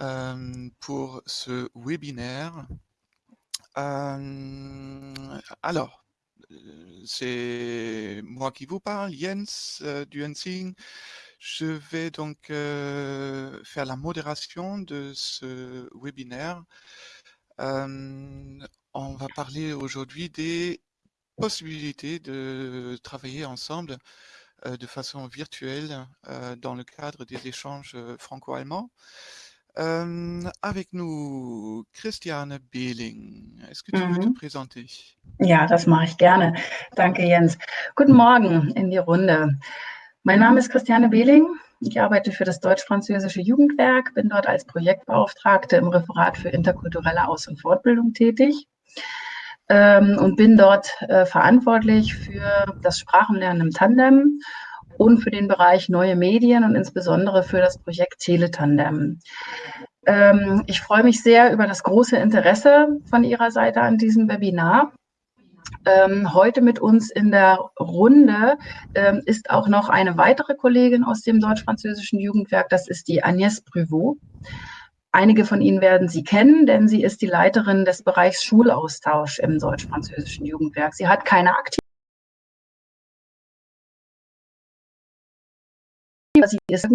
euh, pour ce webinaire. Euh, alors, c'est moi qui vous parle, Jens Hensing. Je vais donc faire la modération de ce webinaire. on va parler aujourd'hui des possibilités de travailler ensemble de façon virtuelle dans le cadre des échanges franco-allemands. Avec nous Christiane Behling. Est-ce que tu mhm. veux te présenter? Ja, das mache ich gerne. Danke, Jens. Guten Morgen in die Runde. Mein Name ist Christiane Behling. Ich arbeite für das Deutsch-Französische Jugendwerk, bin dort als Projektbeauftragte im Referat für interkulturelle Aus- und Fortbildung tätig ähm, und bin dort äh, verantwortlich für das Sprachenlernen im Tandem und für den Bereich neue Medien und insbesondere für das Projekt Teletandem. Ähm, ich freue mich sehr über das große Interesse von Ihrer Seite an diesem Webinar. Ähm, heute mit uns in der Runde ähm, ist auch noch eine weitere Kollegin aus dem deutsch-französischen Jugendwerk, das ist die Agnès Pruvot. Einige von Ihnen werden sie kennen, denn sie ist die Leiterin des Bereichs Schulaustausch im deutsch-französischen Jugendwerk. Sie hat keine aktive sie ist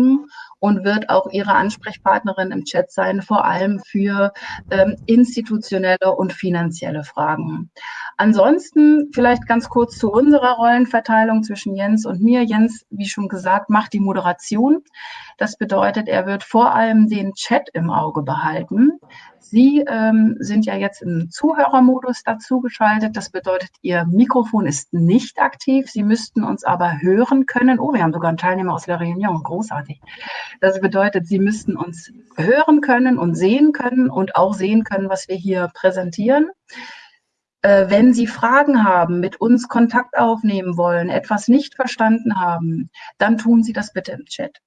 und wird auch ihre Ansprechpartnerin im Chat sein, vor allem für ähm, institutionelle und finanzielle Fragen. Ansonsten vielleicht ganz kurz zu unserer Rollenverteilung zwischen Jens und mir. Jens, wie schon gesagt, macht die Moderation. Das bedeutet, er wird vor allem den Chat im Auge behalten. Sie ähm, sind ja jetzt im Zuhörermodus dazugeschaltet. Das bedeutet, Ihr Mikrofon ist nicht aktiv. Sie müssten uns aber hören können. Oh, wir haben sogar einen Teilnehmer aus der Réunion. Großartig. Das bedeutet, Sie müssten uns hören können und sehen können und auch sehen können, was wir hier präsentieren. Äh, wenn Sie Fragen haben, mit uns Kontakt aufnehmen wollen, etwas nicht verstanden haben, dann tun Sie das bitte im Chat.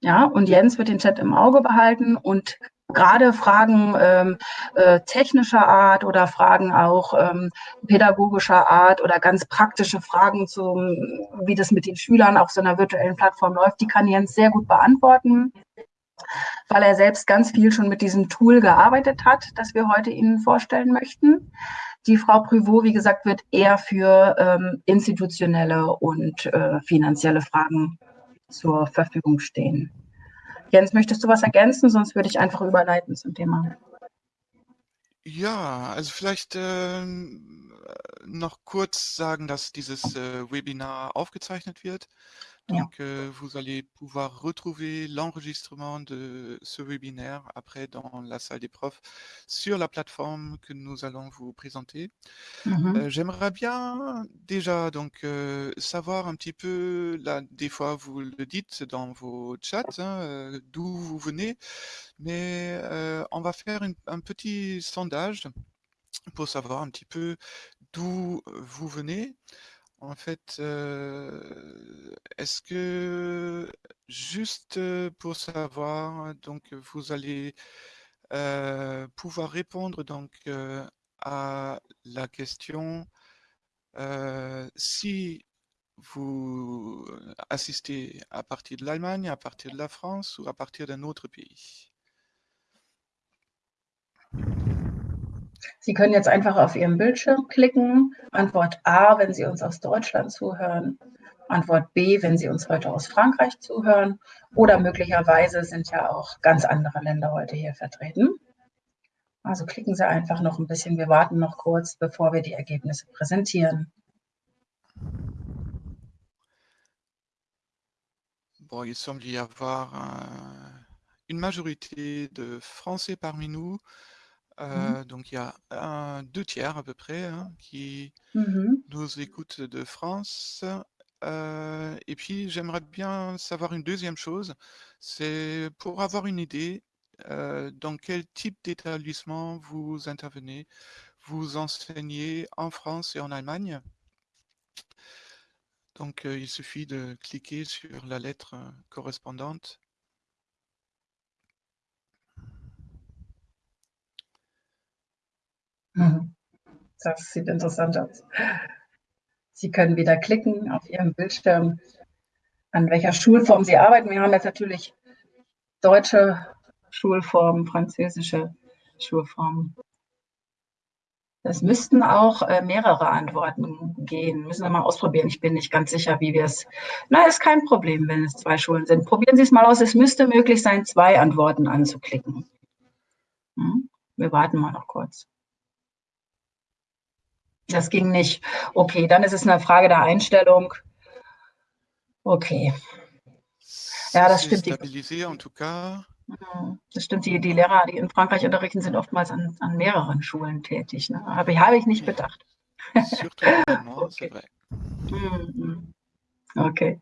Ja, und Jens wird den Chat im Auge behalten und gerade Fragen ähm, äh, technischer Art oder Fragen auch ähm, pädagogischer Art oder ganz praktische Fragen zum, wie das mit den Schülern auf so einer virtuellen Plattform läuft, die kann Jens sehr gut beantworten, weil er selbst ganz viel schon mit diesem Tool gearbeitet hat, das wir heute Ihnen vorstellen möchten. Die Frau Privot, wie gesagt, wird eher für ähm, institutionelle und äh, finanzielle Fragen zur Verfügung stehen. Jens, möchtest du was ergänzen? Sonst würde ich einfach überleiten zum Thema. Ja, also vielleicht äh, noch kurz sagen, dass dieses äh, Webinar aufgezeichnet wird. Donc, euh, vous allez pouvoir retrouver l'enregistrement de ce webinaire après dans la salle des profs sur la plateforme que nous allons vous présenter. Mhm. Euh, J'aimerais bien déjà donc euh, savoir un petit peu, là, des fois vous le dites dans vos chats, hein, d'où vous venez, mais on va faire une, un petit sondage pour savoir un petit peu d'où vous venez. En fait, euh, est-ce que juste pour savoir, donc vous allez euh, pouvoir répondre donc euh, à la question euh, si vous assistez à partir de l'Allemagne, à partir de la France ou à partir d'un autre pays? Sie können jetzt einfach auf Ihrem Bildschirm klicken. Antwort A, wenn Sie uns aus Deutschland zuhören. Antwort B, wenn Sie uns heute aus Frankreich zuhören. Oder möglicherweise sind ja auch ganz andere Länder heute hier vertreten. Also klicken Sie einfach noch ein bisschen. Wir warten noch kurz, bevor wir die Ergebnisse präsentieren. Bon, il semble y avoir un, une majorité de Français parmi nous. Mmh. donc il y a un, deux tiers à peu près hein, qui mmh nous écoutent de France. et puis j'aimerais bien savoir une deuxième chose, c'est pour avoir une idée dans quel type d'établissement vous intervenez. Vous enseignez en France et en Allemagne. Donc il suffit de cliquer sur la lettre correspondante Das sieht interessant aus. Sie können wieder klicken auf Ihrem Bildschirm, an welcher Schulform Sie arbeiten. Wir haben jetzt natürlich deutsche Schulformen, französische Schulformen. Es müssten auch äh, mehrere Antworten gehen. Müssen wir mal ausprobieren. Ich bin nicht ganz sicher, wie wir es. Na, ist kein Problem, wenn es zwei Schulen sind. Probieren Sie es mal aus. Es müsste möglich sein, zwei Antworten anzuklicken. Hm? Wir warten mal noch kurz. Das ging nicht. Okay, dann ist es eine Frage der Einstellung. Okay. Ja, das stimmt. Mhm. Das stimmt, die, die Lehrer, die in Frankreich unterrichten, sind oftmals an, an mehreren Schulen tätig. Ne? Aber habe ich nicht bedacht. okay. Mhm. okay.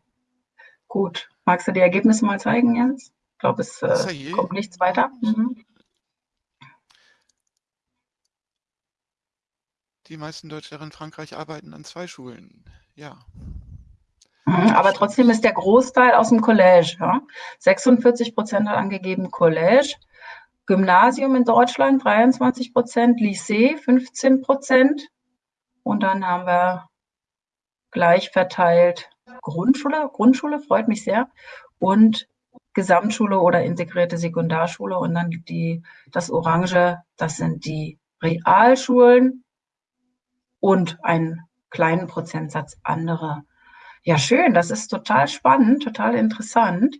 Gut. Magst du die Ergebnisse mal zeigen, Jens? Ich glaube, es äh, kommt nichts weiter. Mhm. Die meisten Deutschlehrer in Frankreich arbeiten an zwei Schulen. Ja. Aber trotzdem ist der Großteil aus dem College. Ja? 46 Prozent hat angegeben College. Gymnasium in Deutschland 23 Prozent, Lycée 15 Prozent. Und dann haben wir gleich verteilt Grundschule. Grundschule freut mich sehr. Und Gesamtschule oder integrierte Sekundarschule. Und dann die, das Orange, das sind die Realschulen und einen kleinen Prozentsatz andere ja, schön. Das ist total spannend, total interessant.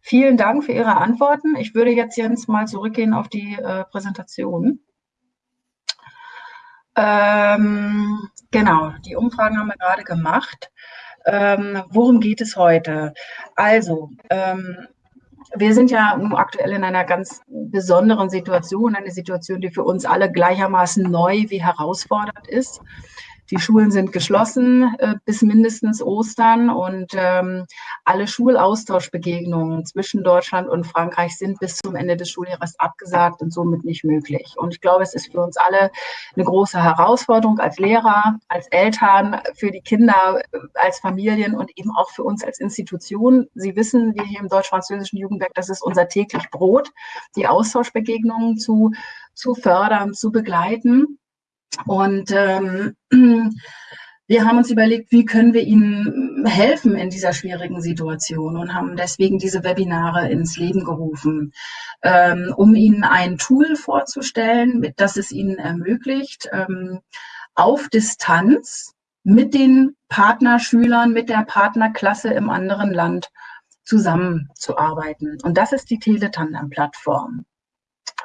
Vielen Dank für Ihre Antworten. Ich würde jetzt Jens mal zurückgehen auf die äh, Präsentation. Ähm, genau, die Umfragen haben wir gerade gemacht. Ähm, worum geht es heute? Also, ähm, wir sind ja aktuell in einer ganz besonderen Situation, eine Situation, die für uns alle gleichermaßen neu wie herausfordernd ist. Die Schulen sind geschlossen äh, bis mindestens Ostern und ähm, alle Schulaustauschbegegnungen zwischen Deutschland und Frankreich sind bis zum Ende des Schuljahres abgesagt und somit nicht möglich. Und ich glaube, es ist für uns alle eine große Herausforderung als Lehrer, als Eltern, für die Kinder, äh, als Familien und eben auch für uns als Institution. Sie wissen, wir hier im deutsch-französischen Jugendwerk, das ist unser täglich Brot, die Austauschbegegnungen zu, zu fördern, zu begleiten. Und ähm, wir haben uns überlegt, wie können wir ihnen helfen in dieser schwierigen Situation und haben deswegen diese Webinare ins Leben gerufen, ähm, um ihnen ein Tool vorzustellen, das es ihnen ermöglicht, ähm, auf Distanz mit den Partnerschülern, mit der Partnerklasse im anderen Land zusammenzuarbeiten. Und das ist die Teletandem-Plattform.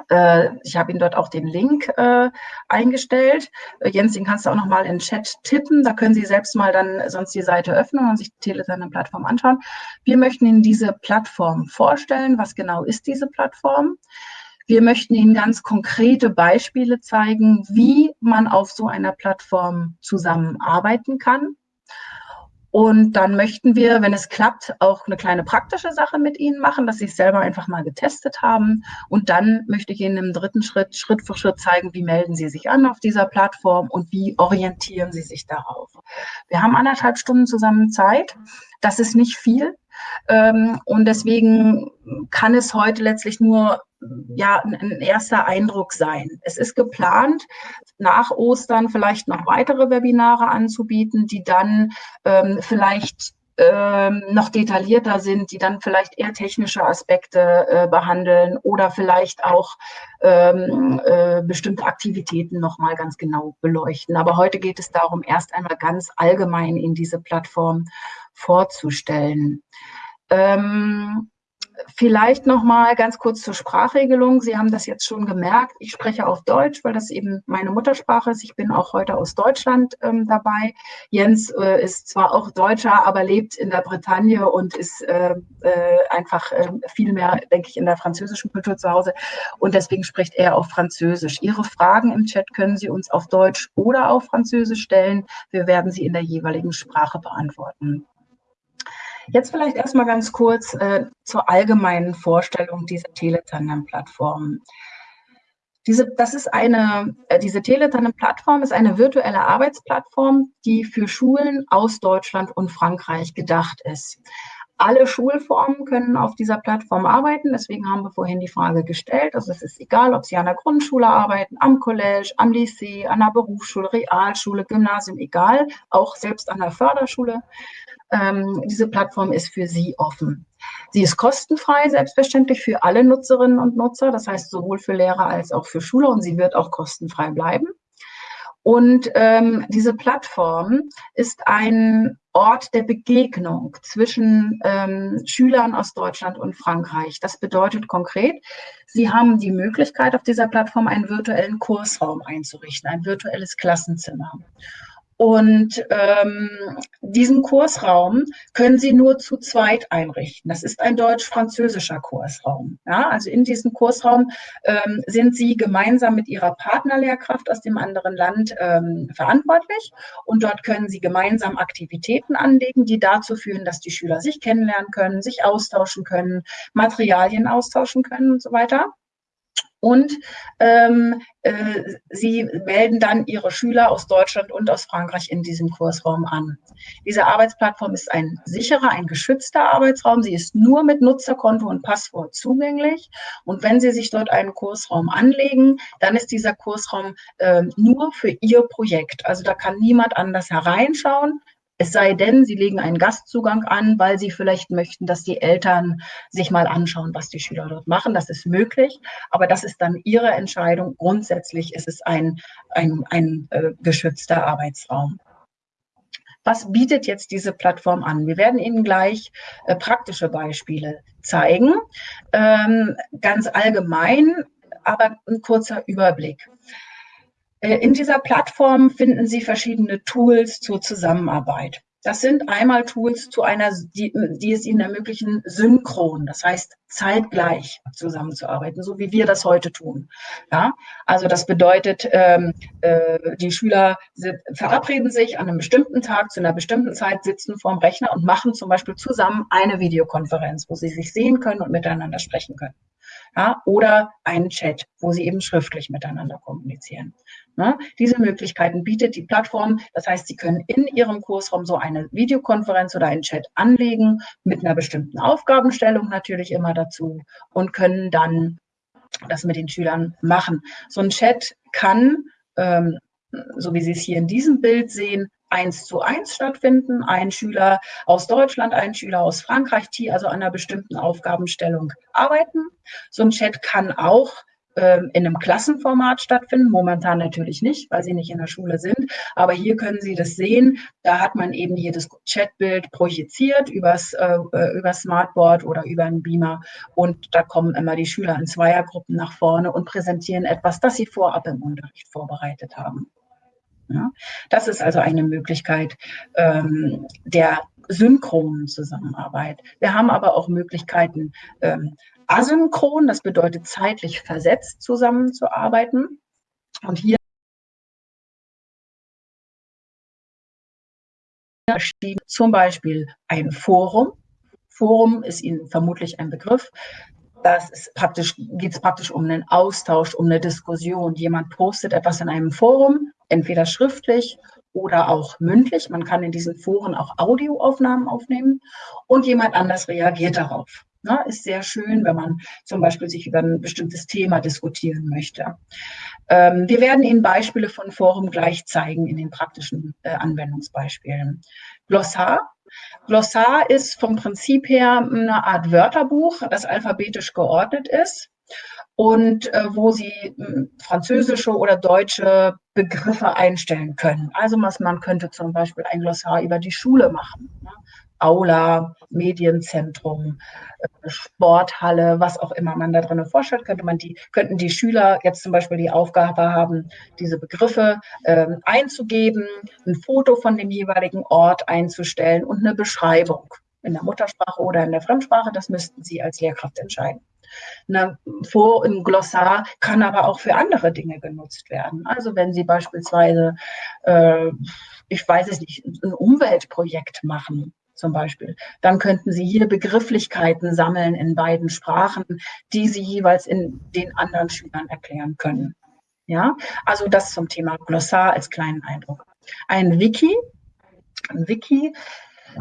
Äh, ich habe Ihnen dort auch den Link äh, eingestellt. Äh, Jens, den kannst du auch noch mal in den Chat tippen. Da können Sie selbst mal dann sonst die Seite öffnen und sich die Telegram-Plattform anschauen. Wir möchten Ihnen diese Plattform vorstellen. Was genau ist diese Plattform? Wir möchten Ihnen ganz konkrete Beispiele zeigen, wie man auf so einer Plattform zusammenarbeiten kann. Und dann möchten wir, wenn es klappt, auch eine kleine praktische Sache mit Ihnen machen, dass Sie es selber einfach mal getestet haben. Und dann möchte ich Ihnen im dritten Schritt, Schritt für Schritt zeigen, wie melden Sie sich an auf dieser Plattform und wie orientieren Sie sich darauf. Wir haben anderthalb Stunden zusammen Zeit. Das ist nicht viel. Ähm, und deswegen kann es heute letztlich nur ja, ein erster Eindruck sein. Es ist geplant, nach Ostern vielleicht noch weitere Webinare anzubieten, die dann ähm, vielleicht ähm, noch detaillierter sind, die dann vielleicht eher technische Aspekte äh, behandeln oder vielleicht auch ähm, äh, bestimmte Aktivitäten nochmal ganz genau beleuchten. Aber heute geht es darum, erst einmal ganz allgemein in diese Plattform vorzustellen. Ähm, Vielleicht noch mal ganz kurz zur Sprachregelung. Sie haben das jetzt schon gemerkt. Ich spreche auf Deutsch, weil das eben meine Muttersprache ist. Ich bin auch heute aus Deutschland ähm, dabei. Jens äh, ist zwar auch Deutscher, aber lebt in der Bretagne und ist äh, äh, einfach ähm, viel mehr, denke ich, in der französischen Kultur zu Hause. Und deswegen spricht er auf Französisch. Ihre Fragen im Chat können Sie uns auf Deutsch oder auf Französisch stellen. Wir werden sie in der jeweiligen Sprache beantworten. Jetzt vielleicht erstmal ganz kurz äh, zur allgemeinen Vorstellung dieser Teletandem-Plattform. Diese, das ist eine, äh, diese Teletandem-Plattform ist eine virtuelle Arbeitsplattform, die für Schulen aus Deutschland und Frankreich gedacht ist. Alle Schulformen können auf dieser Plattform arbeiten. Deswegen haben wir vorhin die Frage gestellt. Also es ist egal, ob Sie an der Grundschule arbeiten, am College, am Lycée, an der Berufsschule, Realschule, Gymnasium, egal, auch selbst an der Förderschule. Ähm, diese Plattform ist für Sie offen. Sie ist kostenfrei, selbstverständlich für alle Nutzerinnen und Nutzer, das heißt sowohl für Lehrer als auch für Schüler und sie wird auch kostenfrei bleiben. Und ähm, diese Plattform ist ein Ort der Begegnung zwischen ähm, Schülern aus Deutschland und Frankreich. Das bedeutet konkret, Sie haben die Möglichkeit, auf dieser Plattform einen virtuellen Kursraum einzurichten, ein virtuelles Klassenzimmer. Und ähm, diesen Kursraum können Sie nur zu zweit einrichten. Das ist ein deutsch-französischer Kursraum. Ja, also in diesem Kursraum ähm, sind Sie gemeinsam mit Ihrer Partnerlehrkraft aus dem anderen Land ähm, verantwortlich. Und dort können Sie gemeinsam Aktivitäten anlegen, die dazu führen, dass die Schüler sich kennenlernen können, sich austauschen können, Materialien austauschen können und so weiter und ähm, äh, sie melden dann ihre Schüler aus Deutschland und aus Frankreich in diesem Kursraum an. Diese Arbeitsplattform ist ein sicherer, ein geschützter Arbeitsraum. Sie ist nur mit Nutzerkonto und Passwort zugänglich. Und wenn Sie sich dort einen Kursraum anlegen, dann ist dieser Kursraum äh, nur für Ihr Projekt. Also da kann niemand anders hereinschauen. Es sei denn, Sie legen einen Gastzugang an, weil Sie vielleicht möchten, dass die Eltern sich mal anschauen, was die Schüler dort machen. Das ist möglich, aber das ist dann Ihre Entscheidung. Grundsätzlich ist es ein, ein, ein äh, geschützter Arbeitsraum. Was bietet jetzt diese Plattform an? Wir werden Ihnen gleich äh, praktische Beispiele zeigen. Ähm, ganz allgemein, aber ein kurzer Überblick. Äh, in dieser Plattform finden Sie verschiedene Tools zur Zusammenarbeit. Das sind einmal Tools zu einer, die, die, es Ihnen ermöglichen, synchron, das heißt zeitgleich zusammenzuarbeiten, so wie wir das heute tun. Ja, also das bedeutet, ähm, äh, die Schüler verabreden sich an einem bestimmten Tag zu einer bestimmten Zeit, sitzen vorm Rechner und machen zum Beispiel zusammen eine Videokonferenz, wo sie sich sehen können und miteinander sprechen können ja, oder einen Chat, wo sie eben schriftlich miteinander kommunizieren. Ne? Diese Möglichkeiten bietet die Plattform. Das heißt, Sie können in Ihrem Kursraum so eine Videokonferenz oder einen Chat anlegen, mit einer bestimmten Aufgabenstellung natürlich immer dazu und können dann das mit den Schülern machen. So ein Chat kann, ähm, so wie Sie es hier in diesem Bild sehen, eins zu eins stattfinden. Ein Schüler aus Deutschland, ein Schüler aus Frankreich, die also an einer bestimmten Aufgabenstellung arbeiten. So ein Chat kann auch ähm, in einem Klassenformat stattfinden. Momentan natürlich nicht, weil sie nicht in der Schule sind. Aber hier können Sie das sehen. Da hat man eben jedes Chatbild projiziert übers, äh, äh über Smartboard oder über einen Beamer. Und da kommen immer die Schüler in Zweiergruppen nach vorne und präsentieren etwas, das sie vorab im Unterricht vorbereitet haben. Ja? Das ist also eine Möglichkeit ähm, der synchronen Zusammenarbeit. Wir haben aber auch Möglichkeiten ähm, asynchron, das bedeutet zeitlich versetzt zusammenzuarbeiten. Und hier zum Beispiel ein Forum. Forum ist Ihnen vermutlich ein Begriff. Das ist praktisch, geht es praktisch um einen Austausch, um eine Diskussion. Jemand postet etwas in einem Forum, entweder schriftlich oder auch mündlich. Man kann in diesen Foren auch Audioaufnahmen aufnehmen und jemand anders reagiert darauf. Na, ist sehr schön, wenn man zum Beispiel sich über ein bestimmtes Thema diskutieren möchte. Ähm, wir werden Ihnen Beispiele von Forum gleich zeigen in den praktischen äh, Anwendungsbeispielen. Glossar. Glossar ist vom Prinzip her eine Art Wörterbuch, das alphabetisch geordnet ist und äh, wo Sie äh, französische oder deutsche Begriffe einstellen können. Also was man könnte zum Beispiel ein Glossar über die Schule machen. Ne? Aula, Medienzentrum, äh, Sporthalle, was auch immer man da drin vorstellt, könnte man die, könnten die Schüler jetzt zum Beispiel die Aufgabe haben, diese Begriffe äh, einzugeben, ein Foto von dem jeweiligen Ort einzustellen und eine Beschreibung in der Muttersprache oder in der Fremdsprache. Das müssten Sie als Lehrkraft entscheiden. Eine Vor- im Glossar kann aber auch für andere Dinge genutzt werden. Also wenn Sie beispielsweise, äh, ich weiß es nicht, ein Umweltprojekt machen, zum Beispiel. Dann könnten Sie hier Begrifflichkeiten sammeln in beiden Sprachen, die Sie jeweils in den anderen Schülern erklären können. Ja, also das zum Thema Glossar als kleinen Eindruck. Ein Wiki, ein Wiki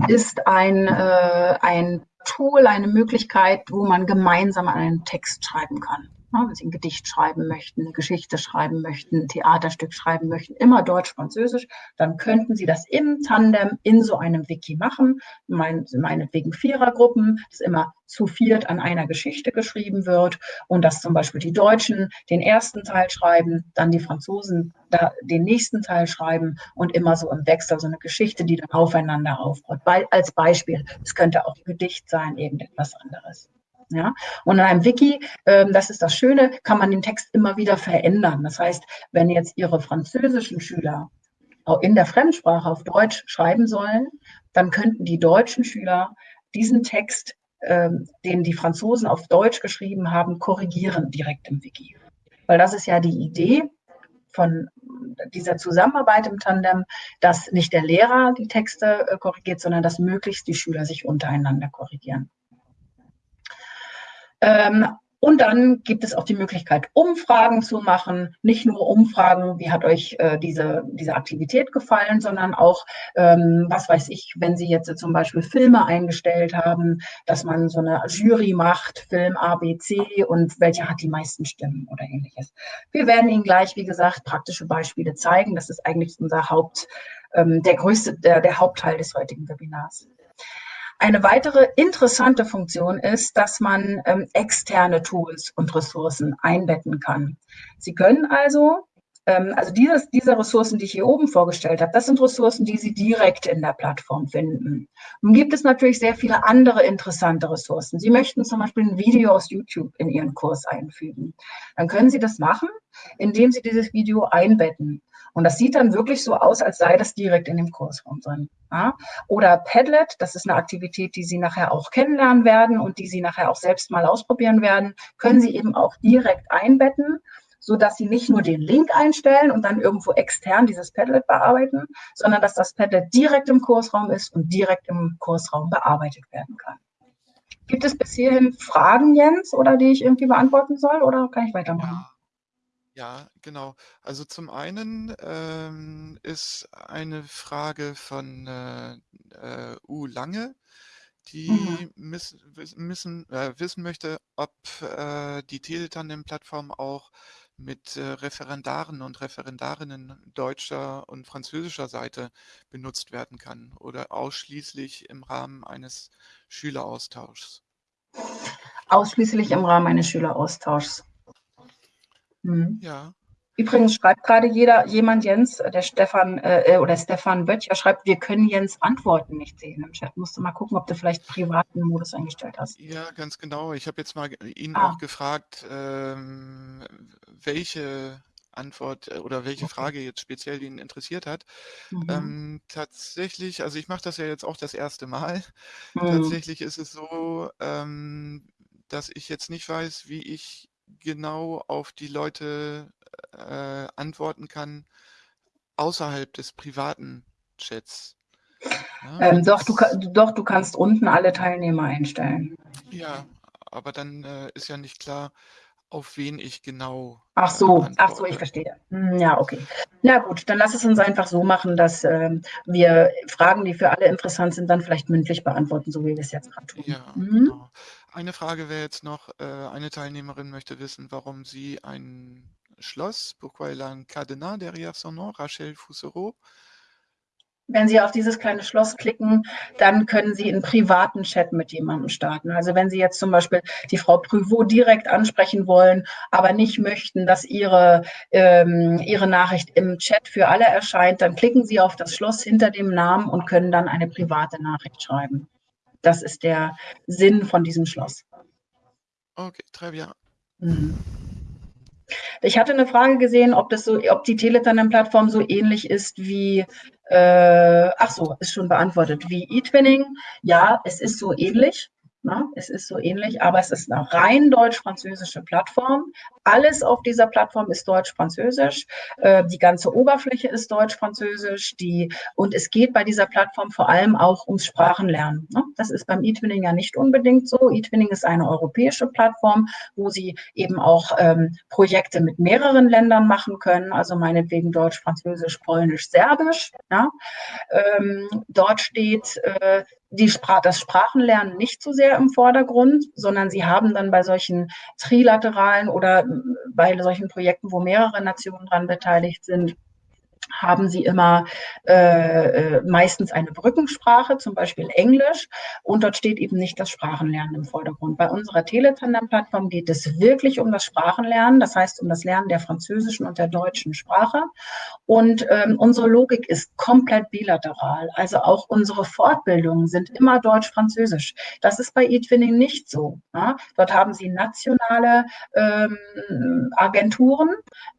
ist ein, äh, ein Tool, eine Möglichkeit, wo man gemeinsam einen Text schreiben kann. Wenn Sie ein Gedicht schreiben möchten, eine Geschichte schreiben möchten, ein Theaterstück schreiben möchten, immer Deutsch, Französisch, dann könnten Sie das im Tandem in so einem Wiki machen. Mein, meinetwegen Vierergruppen, das immer zu viert an einer Geschichte geschrieben wird und dass zum Beispiel die Deutschen den ersten Teil schreiben, dann die Franzosen da den nächsten Teil schreiben und immer so im Wechsel so eine Geschichte, die dann aufeinander aufbaut. Als Beispiel, es könnte auch ein Gedicht sein, irgendetwas anderes. Ja? Und in einem Wiki, ähm, das ist das Schöne, kann man den Text immer wieder verändern. Das heißt, wenn jetzt Ihre französischen Schüler in der Fremdsprache auf Deutsch schreiben sollen, dann könnten die deutschen Schüler diesen Text, ähm, den die Franzosen auf Deutsch geschrieben haben, korrigieren direkt im Wiki. Weil das ist ja die Idee von dieser Zusammenarbeit im Tandem, dass nicht der Lehrer die Texte äh, korrigiert, sondern dass möglichst die Schüler sich untereinander korrigieren. Ähm, und dann gibt es auch die Möglichkeit, Umfragen zu machen. Nicht nur Umfragen, wie hat euch äh, diese, diese Aktivität gefallen, sondern auch, ähm, was weiß ich, wenn Sie jetzt zum Beispiel Filme eingestellt haben, dass man so eine Jury macht, Film A, B, C und welcher hat die meisten Stimmen oder ähnliches. Wir werden Ihnen gleich, wie gesagt, praktische Beispiele zeigen. Das ist eigentlich unser Haupt, ähm, der größte, der, der Hauptteil des heutigen Webinars. Eine weitere interessante Funktion ist, dass man ähm, externe Tools und Ressourcen einbetten kann. Sie können also, ähm, also dieses, diese Ressourcen, die ich hier oben vorgestellt habe, das sind Ressourcen, die Sie direkt in der Plattform finden. Nun gibt es natürlich sehr viele andere interessante Ressourcen. Sie möchten zum Beispiel ein Video aus YouTube in Ihren Kurs einfügen. Dann können Sie das machen, indem Sie dieses Video einbetten. Und das sieht dann wirklich so aus, als sei das direkt in dem Kursraum drin. Ja? Oder Padlet, das ist eine Aktivität, die Sie nachher auch kennenlernen werden und die Sie nachher auch selbst mal ausprobieren werden, können Sie eben auch direkt einbetten so dass Sie nicht nur den Link einstellen und dann irgendwo extern dieses Padlet bearbeiten, sondern dass das Padlet direkt im Kursraum ist und direkt im Kursraum bearbeitet werden kann. Gibt es bis hierhin Fragen, Jens, oder die ich irgendwie beantworten soll, oder kann ich weitermachen? Ja, genau. Also zum einen ähm, ist eine Frage von äh, äh, U Lange, Mhm. die miss, wissen, äh, wissen möchte, ob äh, die Teletandem-Plattform auch mit äh, Referendaren und Referendarinnen deutscher und französischer Seite benutzt werden kann oder ausschließlich im Rahmen eines Schüleraustauschs. Ausschließlich im Rahmen eines Schüleraustauschs. Mhm. Ja. Übrigens schreibt gerade jeder, jemand Jens, äh, der Stefan äh, oder Stefan Böttcher schreibt, wir können Jens Antworten nicht sehen im Chat. Musst du mal gucken, ob du vielleicht privaten Modus eingestellt hast. Ja, ganz genau. Ich habe jetzt mal ihn ah. auch gefragt, ähm, welche Antwort äh, oder welche okay. Frage jetzt speziell ihn interessiert hat. Mhm. Ähm, tatsächlich, also ich mache das ja jetzt auch das erste Mal. Mhm. Tatsächlich ist es so, ähm, dass ich jetzt nicht weiß, wie ich genau auf die Leute äh, antworten kann außerhalb des privaten Chats. Ja, ähm, doch, du, doch, du kannst unten alle Teilnehmer einstellen. Ja, aber dann äh, ist ja nicht klar, auf wen ich genau. Ach so, äh, ach so, ich verstehe. Hm, ja, okay. Na gut, dann lass es uns einfach so machen, dass äh, wir Fragen, die für alle interessant sind, dann vielleicht mündlich beantworten, so wie wir es jetzt gerade tun. Ja, mhm. genau. Eine Frage wäre jetzt noch, äh, eine Teilnehmerin möchte wissen, warum sie ein Schloss, pourquoi elle a un cadenas derrière son nom, Rachel Foussereau, wenn Sie auf dieses kleine Schloss klicken, dann können Sie einen privaten Chat mit jemandem starten. Also wenn Sie jetzt zum Beispiel die Frau Prüvot direkt ansprechen wollen, aber nicht möchten, dass Ihre, ähm, Ihre Nachricht im Chat für alle erscheint, dann klicken Sie auf das Schloss hinter dem Namen und können dann eine private Nachricht schreiben. Das ist der Sinn von diesem Schloss. Okay, très bien. Mhm. Ich hatte eine Frage gesehen, ob das so, ob die Teletandem-Plattform so ähnlich ist wie, äh, ach so, ist schon beantwortet, wie eTwinning. Ja, es ist so ähnlich. Na, ne? es ist so ähnlich, aber es ist eine rein deutsch-französische Plattform. Alles auf dieser Plattform ist deutsch-französisch. Äh, die ganze Oberfläche ist deutsch-französisch. Die, und es geht bei dieser Plattform vor allem auch ums Sprachenlernen. Ne? Das ist beim eTwinning ja nicht unbedingt so. eTwinning ist eine europäische Plattform, wo Sie eben auch ähm, Projekte mit mehreren Ländern machen können. Also meinetwegen Deutsch, Französisch, Polnisch, Serbisch. Ja? Ähm, dort steht, äh, die Spra das Sprachenlernen nicht so sehr im Vordergrund, sondern sie haben dann bei solchen trilateralen oder bei solchen Projekten, wo mehrere Nationen daran beteiligt sind, haben sie immer äh, äh, meistens eine Brückensprache, zum Beispiel Englisch, und dort steht eben nicht das Sprachenlernen im Vordergrund. Bei unserer Teletandem-Plattform geht es wirklich um das Sprachenlernen, das heißt um das Lernen der französischen und der deutschen Sprache. Und ähm, unsere Logik ist komplett bilateral. Also auch unsere Fortbildungen sind immer deutsch-französisch. Das ist bei eTwinning nicht so. Ja? Dort haben sie nationale ähm, Agenturen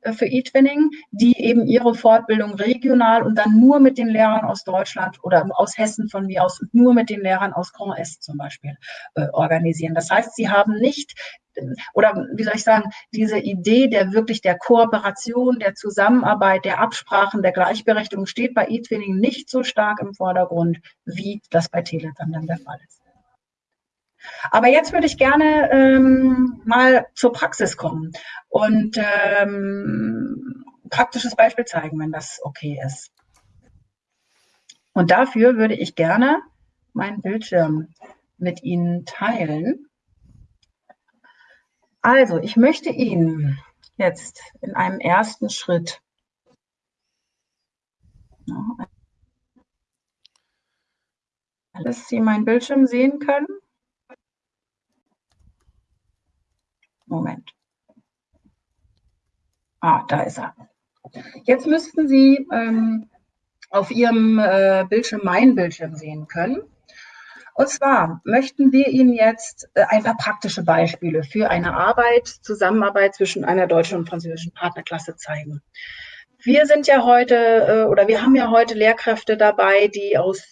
äh, für eTwinning, die eben ihre Fortbildung Ausbildung regional und dann nur mit den Lehrern aus Deutschland oder aus Hessen von mir aus nur mit den Lehrern aus Grand Est zum Beispiel äh, organisieren. Das heißt, sie haben nicht oder wie soll ich sagen, diese Idee der wirklich der Kooperation, der Zusammenarbeit, der Absprachen, der Gleichberechtigung steht bei eTwinning nicht so stark im Vordergrund, wie das bei Telegram dann der Fall ist. Aber jetzt würde ich gerne ähm, mal zur Praxis kommen und ähm, praktisches Beispiel zeigen, wenn das okay ist. Und dafür würde ich gerne meinen Bildschirm mit Ihnen teilen. Also, ich möchte Ihnen jetzt in einem ersten Schritt alles Sie meinen Bildschirm sehen können. Moment. Ah, da ist er. Jetzt müssten Sie ähm, auf Ihrem äh, Bildschirm meinen Bildschirm sehen können. Und zwar möchten wir Ihnen jetzt äh, ein paar praktische Beispiele für eine Arbeit, Zusammenarbeit zwischen einer deutschen und französischen Partnerklasse zeigen. Wir sind ja heute äh, oder wir haben ja heute Lehrkräfte dabei, die aus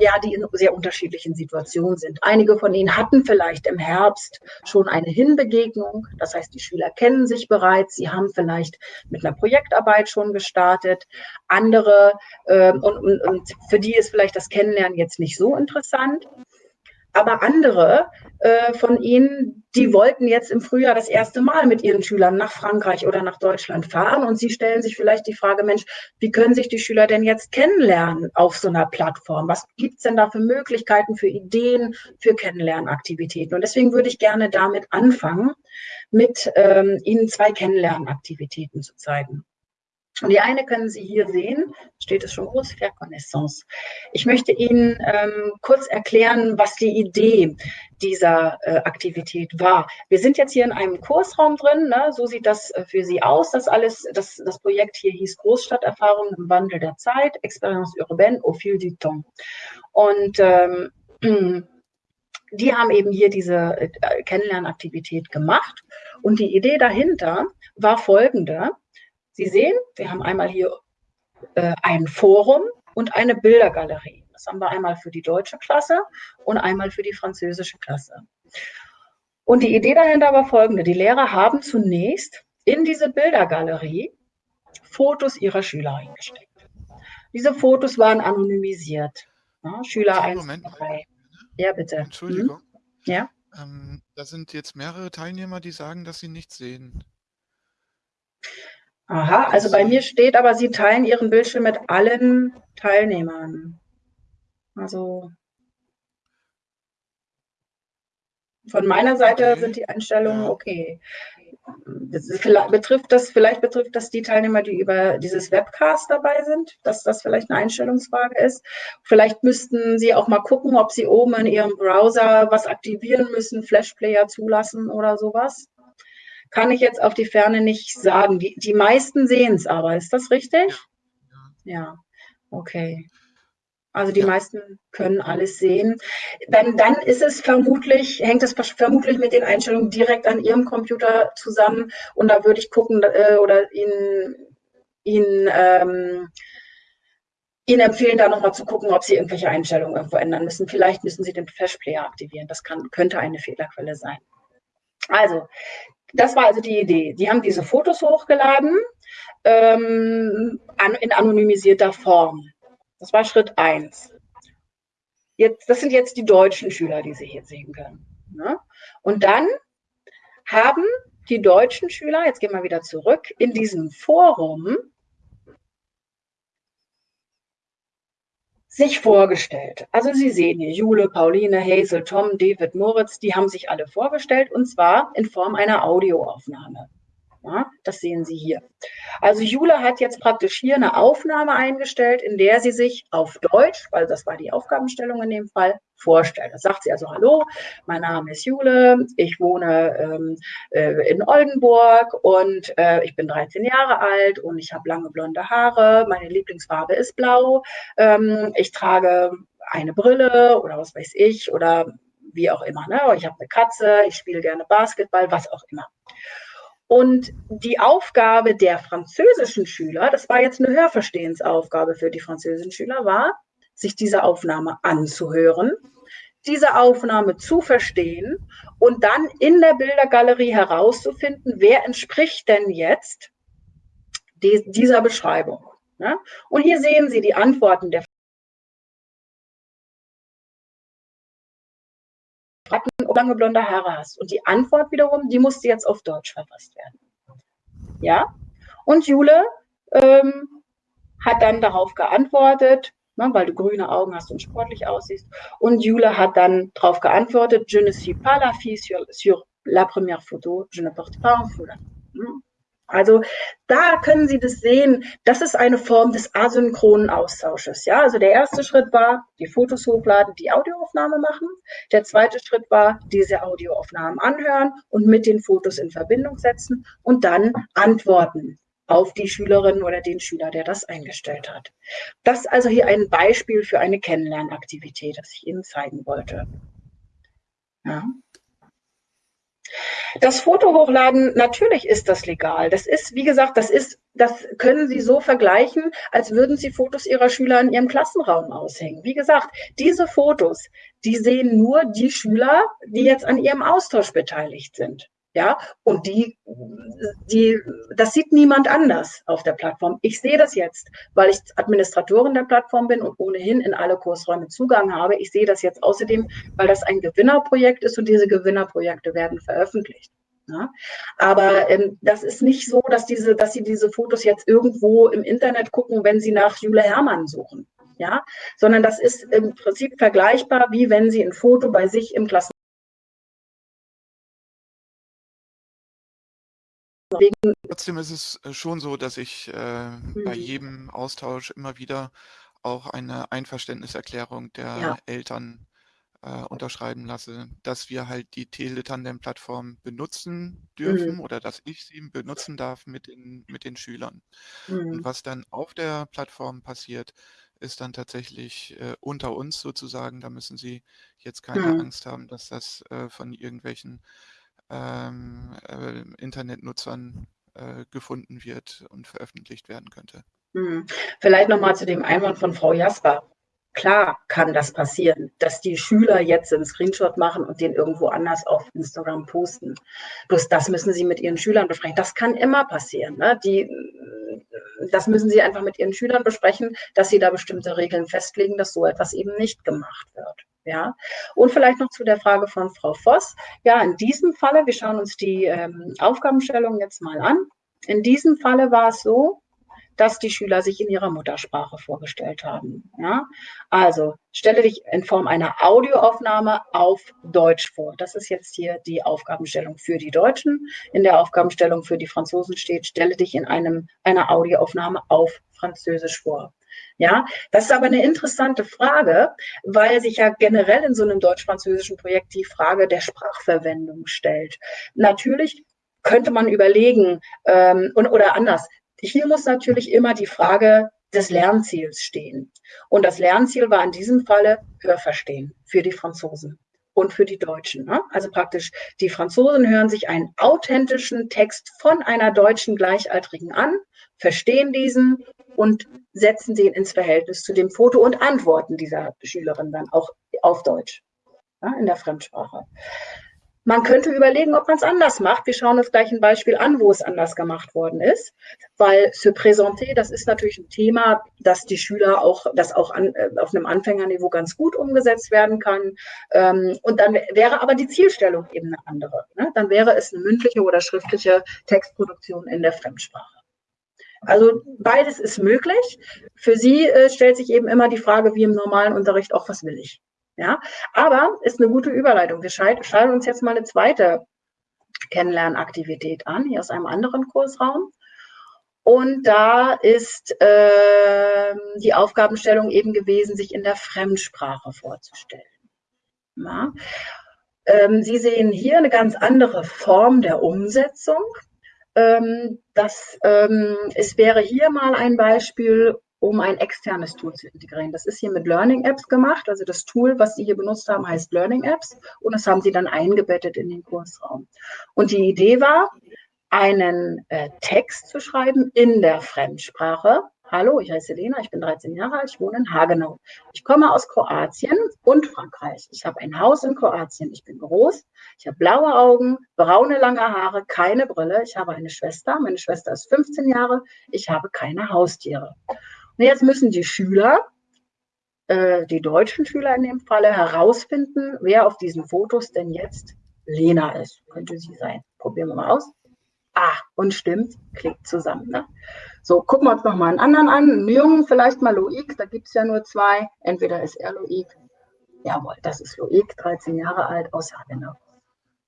ja, die in sehr unterschiedlichen Situationen sind. Einige von ihnen hatten vielleicht im Herbst schon eine Hinbegegnung. Das heißt, die Schüler kennen sich bereits. Sie haben vielleicht mit einer Projektarbeit schon gestartet. Andere äh, und, und, und für die ist vielleicht das Kennenlernen jetzt nicht so interessant. Aber andere äh, von ihnen, die wollten jetzt im Frühjahr das erste Mal mit ihren Schülern nach Frankreich oder nach Deutschland fahren und sie stellen sich vielleicht die Frage, Mensch, wie können sich die Schüler denn jetzt kennenlernen auf so einer Plattform? Was gibt's denn da für Möglichkeiten, für Ideen, für Kennenlernaktivitäten? Und deswegen würde ich gerne damit anfangen, mit ähm, Ihnen zwei Kennenlernaktivitäten zu zeigen. Und die eine können Sie hier sehen, steht es schon groß, Faire Connaissance. Ich möchte Ihnen ähm, kurz erklären, was die Idee dieser äh, Aktivität war. Wir sind jetzt hier in einem Kursraum drin, ne? so sieht das äh, für Sie aus. Das alles, das, das Projekt hier hieß Großstadterfahrung im Wandel der Zeit, Expérience urbaine au fil du temps. Und ähm, die haben eben hier diese äh, Kennenlernaktivität gemacht. Und die Idee dahinter war folgende. Sie sehen, wir haben einmal hier äh, ein Forum und eine Bildergalerie. Das haben wir einmal für die deutsche Klasse und einmal für die französische Klasse. Und die Idee dahinter war folgende. Die Lehrer haben zunächst in diese Bildergalerie Fotos ihrer Schüler eingesteckt. Diese Fotos waren anonymisiert. Ja, Schüler 1, Moment. 3. Ja, bitte. Entschuldigung. Hm? Ja. Ähm, da sind jetzt mehrere Teilnehmer, die sagen, dass sie nichts sehen. Aha, also bei mir steht aber, Sie teilen Ihren Bildschirm mit allen Teilnehmern. Also von meiner Seite okay. sind die Einstellungen okay. Das betrifft das, vielleicht betrifft das die Teilnehmer, die über dieses Webcast dabei sind, dass das vielleicht eine Einstellungsfrage ist. Vielleicht müssten Sie auch mal gucken, ob Sie oben in Ihrem Browser was aktivieren müssen, Flashplayer zulassen oder sowas kann ich jetzt auf die Ferne nicht sagen. Die, die meisten sehen es aber, ist das richtig? Ja, ja. okay. Also die ja. meisten können alles sehen. Dann, dann ist es vermutlich, hängt es vermutlich mit den Einstellungen direkt an Ihrem Computer zusammen. Und da würde ich gucken äh, oder Ihnen, Ihnen, ähm, Ihnen empfehlen, da nochmal zu gucken, ob Sie irgendwelche Einstellungen irgendwo ändern müssen. Vielleicht müssen Sie den Flash Player aktivieren. Das kann, könnte eine Fehlerquelle sein. Also, das war also die Idee. Die haben diese Fotos hochgeladen ähm, an, in anonymisierter Form. Das war Schritt eins. Jetzt, das sind jetzt die deutschen Schüler, die Sie hier sehen können. Ne? Und dann haben die deutschen Schüler, jetzt gehen wir wieder zurück, in diesem Forum sich vorgestellt. Also Sie sehen hier Jule, Pauline, Hazel, Tom, David, Moritz, die haben sich alle vorgestellt und zwar in Form einer Audioaufnahme. Ja, das sehen Sie hier. Also Jule hat jetzt praktisch hier eine Aufnahme eingestellt, in der sie sich auf Deutsch, weil das war die Aufgabenstellung in dem Fall, vorstellt. Da sagt sie also, hallo, mein Name ist Jule, ich wohne ähm, äh, in Oldenburg und äh, ich bin 13 Jahre alt und ich habe lange blonde Haare, meine Lieblingsfarbe ist blau, ähm, ich trage eine Brille oder was weiß ich oder wie auch immer. Ne? Ich habe eine Katze, ich spiele gerne Basketball, was auch immer. Und die Aufgabe der französischen Schüler, das war jetzt eine Hörverstehensaufgabe für die französischen Schüler, war, sich diese Aufnahme anzuhören, diese Aufnahme zu verstehen und dann in der Bildergalerie herauszufinden, wer entspricht denn jetzt dieser Beschreibung. Und hier sehen Sie die Antworten der lange blonde Haare hast. Und die Antwort wiederum, die musste jetzt auf Deutsch verfasst werden. Ja? Und Jule ähm, hat dann darauf geantwortet, ne, weil du grüne Augen hast und sportlich aussiehst. Und Jule hat dann darauf geantwortet, je ne suis pas la fille sur, sur la première photo, je ne porte pas un foulard. Hm? Also da können Sie das sehen. Das ist eine Form des asynchronen Austausches. Ja, also der erste Schritt war, die Fotos hochladen, die Audioaufnahme machen. Der zweite Schritt war, diese Audioaufnahmen anhören und mit den Fotos in Verbindung setzen und dann antworten auf die Schülerin oder den Schüler, der das eingestellt hat. Das ist also hier ein Beispiel für eine Kennenlernaktivität, das ich Ihnen zeigen wollte. Ja. Das Foto hochladen, natürlich ist das legal. Das ist, wie gesagt, das ist, das können Sie so vergleichen, als würden Sie Fotos Ihrer Schüler in Ihrem Klassenraum aushängen. Wie gesagt, diese Fotos, die sehen nur die Schüler, die jetzt an Ihrem Austausch beteiligt sind. Ja, und die, die, das sieht niemand anders auf der Plattform. Ich sehe das jetzt, weil ich Administratorin der Plattform bin und ohnehin in alle Kursräume Zugang habe. Ich sehe das jetzt außerdem, weil das ein Gewinnerprojekt ist und diese Gewinnerprojekte werden veröffentlicht. Ja, aber ähm, das ist nicht so, dass, diese, dass Sie diese Fotos jetzt irgendwo im Internet gucken, wenn Sie nach Jule Hermann suchen. Ja, sondern das ist im Prinzip vergleichbar, wie wenn Sie ein Foto bei sich im Klassen Trotzdem ist es äh, schon so, dass ich äh, mhm. bei jedem Austausch immer wieder auch eine Einverständniserklärung der ja. Eltern äh, unterschreiben lasse, dass wir halt die Teletandem-Plattform benutzen dürfen mhm. oder dass ich sie benutzen darf mit den, mit den Schülern. Mhm. Und was dann auf der Plattform passiert, ist dann tatsächlich äh, unter uns sozusagen. Da müssen Sie jetzt keine mhm. Angst haben, dass das äh, von irgendwelchen ähm, äh, Internetnutzern äh, gefunden wird und veröffentlicht werden könnte. Hm. Vielleicht nochmal zu dem Einwand von Frau Jasper. Klar kann das passieren, dass die Schüler jetzt einen Screenshot machen und den irgendwo anders auf Instagram posten. Bloß das müssen sie mit ihren Schülern besprechen. Das kann immer passieren. Ne? Die, das müssen sie einfach mit ihren Schülern besprechen, dass sie da bestimmte Regeln festlegen, dass so etwas eben nicht gemacht wird. Ja, und vielleicht noch zu der Frage von Frau Voss. Ja, in diesem Falle, wir schauen uns die ähm, Aufgabenstellung jetzt mal an. In diesem Falle war es so, dass die Schüler sich in ihrer Muttersprache vorgestellt haben. Ja? Also stelle dich in Form einer Audioaufnahme auf Deutsch vor. Das ist jetzt hier die Aufgabenstellung für die Deutschen. In der Aufgabenstellung für die Franzosen steht, stelle dich in einem, einer Audioaufnahme auf Französisch vor. Ja, das ist aber eine interessante Frage, weil sich ja generell in so einem deutsch-französischen Projekt die Frage der Sprachverwendung stellt. Natürlich könnte man überlegen, ähm, und, oder anders, hier muss natürlich immer die Frage des Lernziels stehen. Und das Lernziel war in diesem Falle Hörverstehen für die Franzosen und für die Deutschen. Ne? Also praktisch, die Franzosen hören sich einen authentischen Text von einer deutschen Gleichaltrigen an, verstehen diesen und setzen den ins Verhältnis zu dem Foto und antworten dieser Schülerin dann auch auf Deutsch ja, in der Fremdsprache. Man könnte überlegen, ob man es anders macht. Wir schauen uns gleich ein Beispiel an, wo es anders gemacht worden ist. Weil se présenter, das ist natürlich ein Thema, das die Schüler auch, das auch an, äh, auf einem Anfängerniveau ganz gut umgesetzt werden kann. Ähm, und dann wäre aber die Zielstellung eben eine andere. Ne? Dann wäre es eine mündliche oder schriftliche Textproduktion in der Fremdsprache. Also beides ist möglich. Für sie äh, stellt sich eben immer die Frage, wie im normalen Unterricht, auch was will ich? Ja, aber ist eine gute Überleitung. Wir schauen uns jetzt mal eine zweite Kennenlernaktivität an, hier aus einem anderen Kursraum. Und da ist äh, die Aufgabenstellung eben gewesen, sich in der Fremdsprache vorzustellen. Ja. Ähm, Sie sehen hier eine ganz andere Form der Umsetzung. Ähm, das, ähm, es wäre hier mal ein Beispiel, um ein externes Tool zu integrieren. Das ist hier mit Learning Apps gemacht. Also das Tool, was Sie hier benutzt haben, heißt Learning Apps und das haben Sie dann eingebettet in den Kursraum. Und die Idee war, einen äh, Text zu schreiben in der Fremdsprache, Hallo, ich heiße Lena, ich bin 13 Jahre alt, ich wohne in Hagenau. Ich komme aus Kroatien und Frankreich. Ich habe ein Haus in Kroatien. Ich bin groß, ich habe blaue Augen, braune lange Haare, keine Brille. Ich habe eine Schwester. Meine Schwester ist 15 Jahre. Ich habe keine Haustiere. Und jetzt müssen die Schüler, äh, die deutschen Schüler in dem Falle, herausfinden, wer auf diesen Fotos denn jetzt Lena ist. Könnte sie sein. Probieren wir mal aus. Ah, und stimmt, klickt zusammen. Ne? So, gucken wir uns noch mal einen anderen an. Einen Jungen, vielleicht mal Loic, da gibt es ja nur zwei. Entweder ist er Loic. Jawohl, das ist Loic, 13 Jahre alt, aus Hagenau.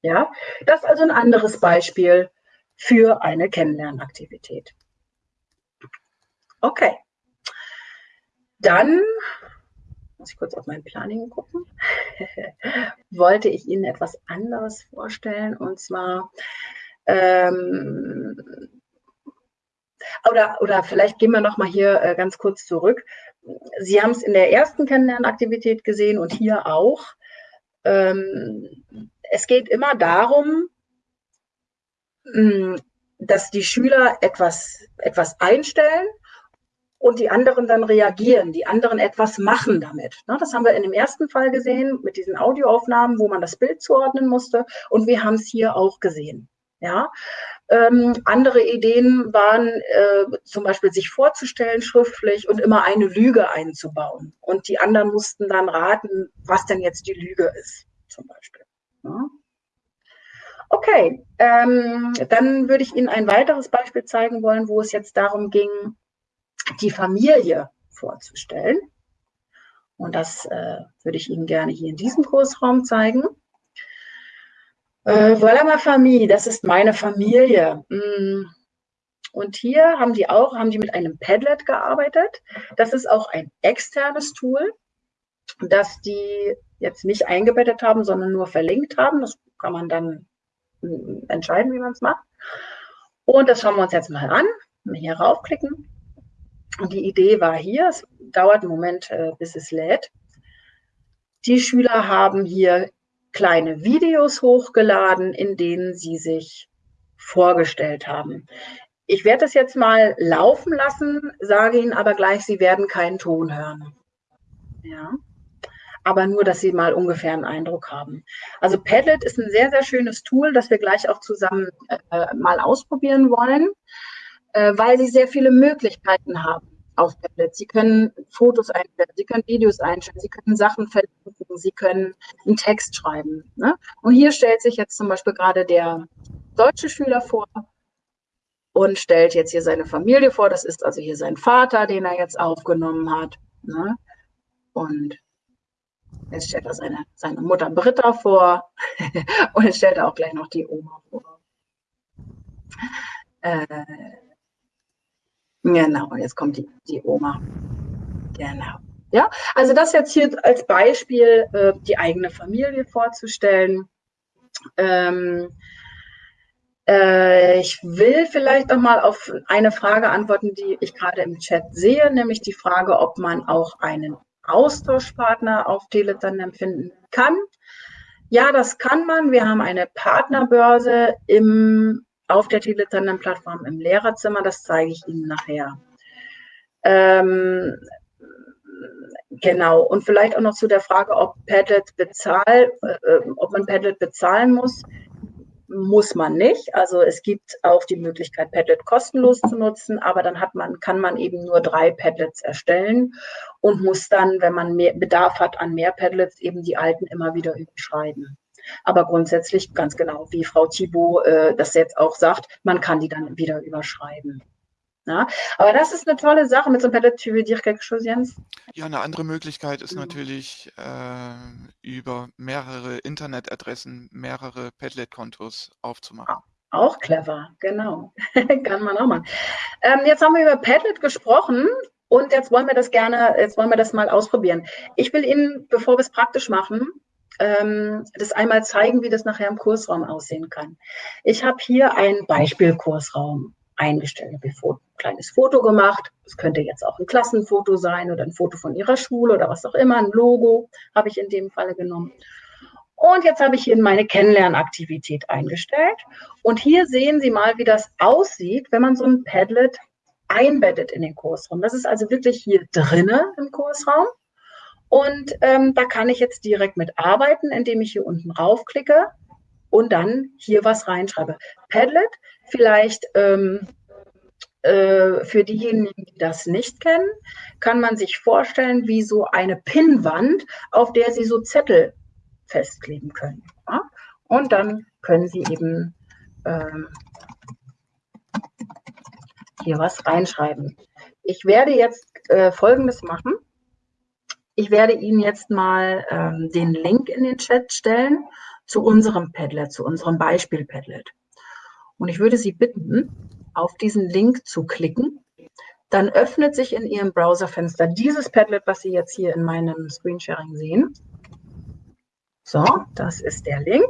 Ja, das ist also ein anderes Beispiel für eine Kennenlernaktivität. Okay. Dann muss ich kurz auf mein Planning gucken, wollte ich Ihnen etwas anderes vorstellen. Und zwar ähm, oder, oder vielleicht gehen wir noch mal hier äh, ganz kurz zurück. Sie haben es in der ersten Kennenlernaktivität gesehen und hier auch. Ähm, es geht immer darum, mh, hm, dass die Schüler etwas, etwas einstellen und die anderen dann reagieren, die anderen etwas machen damit. Ne, das haben wir in dem ersten Fall gesehen mit diesen Audioaufnahmen, wo man das Bild zuordnen musste und wir haben es hier auch gesehen. Ja, ähm, andere Ideen waren äh, zum Beispiel sich vorzustellen schriftlich und immer eine Lüge einzubauen. Und die anderen mussten dann raten, was denn jetzt die Lüge ist, zum Beispiel. Ja. Okay, ähm, dann würde ich Ihnen ein weiteres Beispiel zeigen wollen, wo es jetzt darum ging, die Familie vorzustellen. Und das äh, würde ich Ihnen gerne hier in diesem Kursraum zeigen. Äh, voilà ma famille, das ist meine Familie. Mm. Und hier haben die auch, haben die mit einem Padlet gearbeitet. Das ist auch ein externes Tool, das die jetzt nicht eingebettet haben, sondern nur verlinkt haben. Das kann man dann mm, entscheiden, wie man es macht. Und das schauen wir uns jetzt mal an. Hier raufklicken. Und die Idee war hier, es dauert einen Moment, äh, bis es lädt. Die Schüler haben hier kleine Videos hochgeladen, in denen sie sich vorgestellt haben. Ich werde das jetzt mal laufen lassen, sage Ihnen aber gleich, Sie werden keinen Ton hören. Ja. Aber nur, dass Sie mal ungefähr einen Eindruck haben. Also Padlet ist ein sehr, sehr schönes Tool, das wir gleich auch zusammen äh, mal ausprobieren wollen, äh, weil Sie sehr viele Möglichkeiten haben auf Tablet. Sie können Fotos einstellen, Sie können Videos einstellen, Sie können Sachen verlinken, Sie können einen Text schreiben. Ne? Und hier stellt sich jetzt zum Beispiel gerade der deutsche Schüler vor und stellt jetzt hier seine Familie vor. Das ist also hier sein Vater, den er jetzt aufgenommen hat. Ne? Und jetzt stellt er seine, seine Mutter Britta vor und jetzt stellt er auch gleich noch die Oma vor. Äh, Genau, jetzt kommt die, die Oma. Genau. Ja, also das jetzt hier als Beispiel, äh, die eigene Familie vorzustellen. Ähm, äh, ich will vielleicht noch mal auf eine Frage antworten, die ich gerade im Chat sehe, nämlich die Frage, ob man auch einen Austauschpartner auf Teleton empfinden kann. Ja, das kann man. Wir haben eine Partnerbörse im auf der Teletannem-Plattform im Lehrerzimmer. Das zeige ich Ihnen nachher. Ähm, genau. Und vielleicht auch noch zu der Frage, ob Padlet bezahl, äh, ob man Padlet bezahlen muss. Muss man nicht. Also es gibt auch die Möglichkeit, Padlet kostenlos zu nutzen, aber dann hat man, kann man eben nur drei Padlets erstellen und muss dann, wenn man mehr Bedarf hat an mehr Padlets, eben die alten immer wieder überschreiben. Aber grundsätzlich ganz genau, wie Frau Thibault äh, das jetzt auch sagt, man kann die dann wieder überschreiben. Ja, aber das ist eine tolle Sache mit so einem. Tu veux dire quelque chose, Jens? Ja, eine andere Möglichkeit ist Mhm. natürlich äh, über mehrere Internetadressen mehrere Padlet-Kontos aufzumachen. Auch clever, genau. Kann man auch machen. Ähm, jetzt haben wir über Padlet gesprochen und jetzt wollen wir das gerne, jetzt wollen wir das mal ausprobieren. Ich will Ihnen, bevor wir es praktisch machen, ähm, das einmal zeigen, wie das nachher im Kursraum aussehen kann. Ich habe hier einen Beispielkursraum eingestellt. Habe ein kleines Foto gemacht. Es könnte jetzt auch ein Klassenfoto sein oder ein Foto von Ihrer Schule oder was auch immer. Ein Logo habe ich in dem Falle genommen. Und jetzt habe ich hier meine Kennenlernaktivität eingestellt. Und hier sehen Sie mal, wie das aussieht, wenn man so ein Padlet einbettet in den Kursraum. Das ist also wirklich hier drinne im Kursraum. Und ähm, da kann ich jetzt direkt mit arbeiten, indem ich hier unten raufklicke und dann hier was reinschreibe. Padlet, vielleicht ähm, äh, für diejenigen, die das nicht kennen, kann man sich vorstellen wie so eine Pinnwand, auf der Sie so Zettel festkleben können. Ja? Und dann können Sie eben ähm, hier was reinschreiben. Ich werde jetzt äh, Folgendes machen. Ich werde Ihnen jetzt mal ähm, den Link in den Chat stellen zu unserem Padlet, zu unserem Beispiel-Padlet. Und ich würde Sie bitten, auf diesen Link zu klicken. Dann öffnet sich in Ihrem Browserfenster dieses Padlet, was Sie jetzt hier in meinem Screensharing sehen. So, das ist der Link.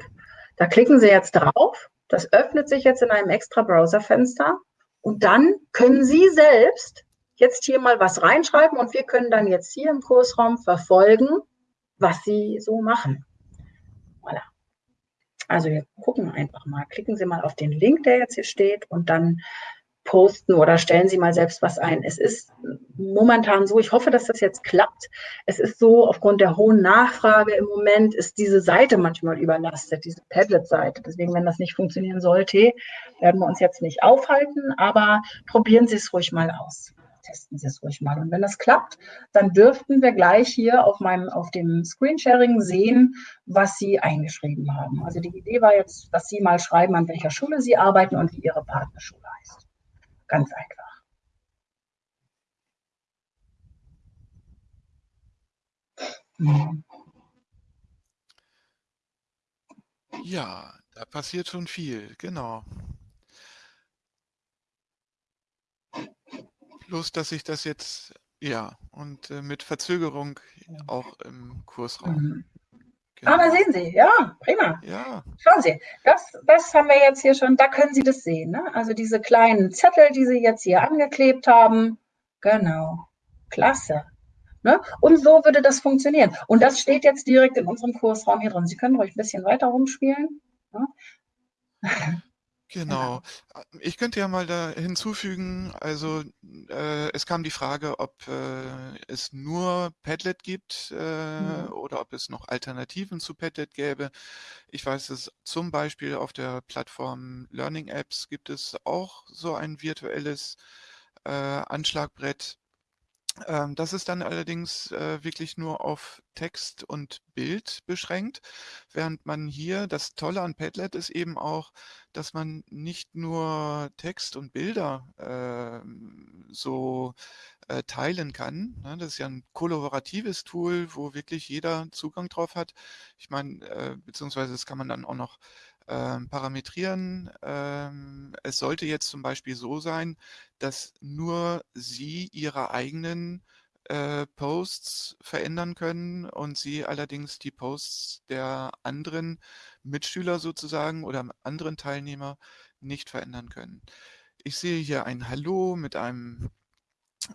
Da klicken Sie jetzt drauf. Das öffnet sich jetzt in einem extra Browserfenster. Und dann können Sie selbst jetzt hier mal was reinschreiben und wir können dann jetzt hier im Kursraum verfolgen, was Sie so machen. Voilà. Also wir gucken einfach mal. Klicken Sie mal auf den Link, der jetzt hier steht und dann posten oder stellen Sie mal selbst was ein. Es ist momentan so, ich hoffe, dass das jetzt klappt. Es ist so, aufgrund der hohen Nachfrage im Moment ist diese Seite manchmal überlastet, diese Padlet-Seite. Deswegen, wenn das nicht funktionieren sollte, werden wir uns jetzt nicht aufhalten, aber probieren Sie es ruhig mal aus. Testen Sie es ruhig mal. Und wenn das klappt, dann dürften wir gleich hier auf meinem, auf dem Screensharing sehen, was Sie eingeschrieben haben. Also die Idee war jetzt, dass Sie mal schreiben, an welcher Schule Sie arbeiten und wie Ihre Partnerschule heißt. Ganz einfach. Ja, da passiert schon viel, genau. Bloß, dass ich das jetzt, ja, und äh, mit Verzögerung auch im Kursraum. Mhm. Genau. Aber sehen Sie, ja, prima. Ja. Schauen Sie, das, das haben wir jetzt hier schon, da können Sie das sehen. Ne? Also diese kleinen Zettel, die Sie jetzt hier angeklebt haben. Genau, klasse. Ne? Und so würde das funktionieren. Und das steht jetzt direkt in unserem Kursraum hier drin. Sie können ruhig ein bisschen weiter rumspielen. Ne? Genau. Ich könnte ja mal da hinzufügen, also äh, es kam die Frage, ob äh, es nur Padlet gibt äh, Mhm. oder ob es noch Alternativen zu Padlet gäbe. Ich weiß, dass zum Beispiel auf der Plattform Learning Apps gibt es auch so ein virtuelles äh, Anschlagbrett. Ähm, das ist dann allerdings äh, wirklich nur auf Text und Bild beschränkt, während man hier, das Tolle an Padlet ist eben auch, dass man nicht nur Text und Bilder ähm, so äh, teilen kann. Ne? Das ist ja ein kollaboratives Tool, wo wirklich jeder Zugang drauf hat. Ich meine, äh, beziehungsweise das kann man dann auch noch ähm, parametrieren. Ähm, es sollte jetzt zum Beispiel so sein, dass nur Sie Ihre eigenen äh, Posts verändern können und Sie allerdings die Posts der anderen Mitschüler sozusagen oder anderen Teilnehmer nicht verändern können. Ich sehe hier ein Hallo mit einem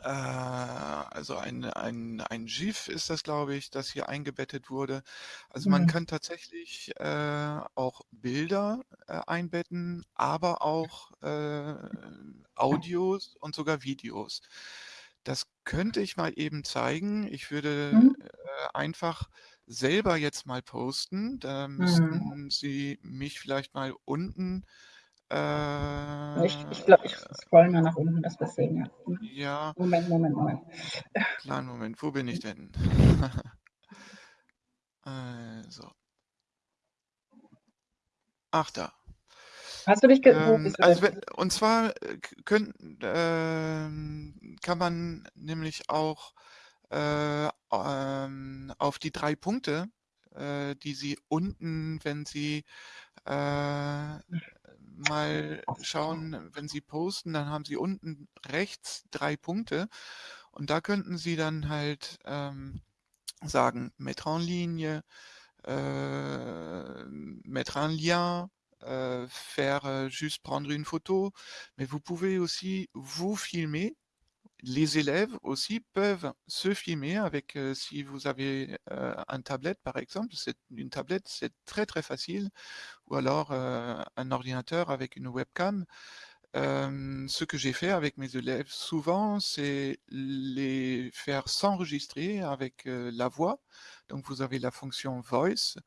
also ein, ein, ein GIF ist das, glaube ich, das hier eingebettet wurde. Also man Mhm. kann tatsächlich äh, auch Bilder äh, einbetten, aber auch äh, Audios und sogar Videos. Das könnte ich mal eben zeigen. Ich würde Mhm. äh, einfach selber jetzt mal posten. Da Mhm. müssten Sie mich vielleicht mal unten äh, Ich, ich glaube, ich scroll mal nach unten, dass wir sehen. Ja. Ja, Moment, Moment, Moment. kleinen Moment, wo bin ich denn? also. Ach da. Hast du dich ähm, also wenn, und zwar äh, können, äh, kann man nämlich auch äh, ähm, auf die drei Punkte, äh, die Sie unten, wenn Sie äh, mal schauen, wenn Sie posten, dann haben Sie unten rechts drei Punkte. Und da könnten Sie dann halt ähm, sagen, mettre en ligne, euh, mettre un lien, euh, faire juste prendre une photo, mais vous pouvez aussi vous filmer. Les élèves aussi peuvent se filmer avec, euh, si vous avez euh, un tablette par exemple, une tablette, c'est très très facile, ou alors euh, un ordinateur avec une webcam. Ce que j'ai fait avec mes élèves souvent, c'est les faire s'enregistrer avec euh, la voix. Donc vous avez la fonction Voice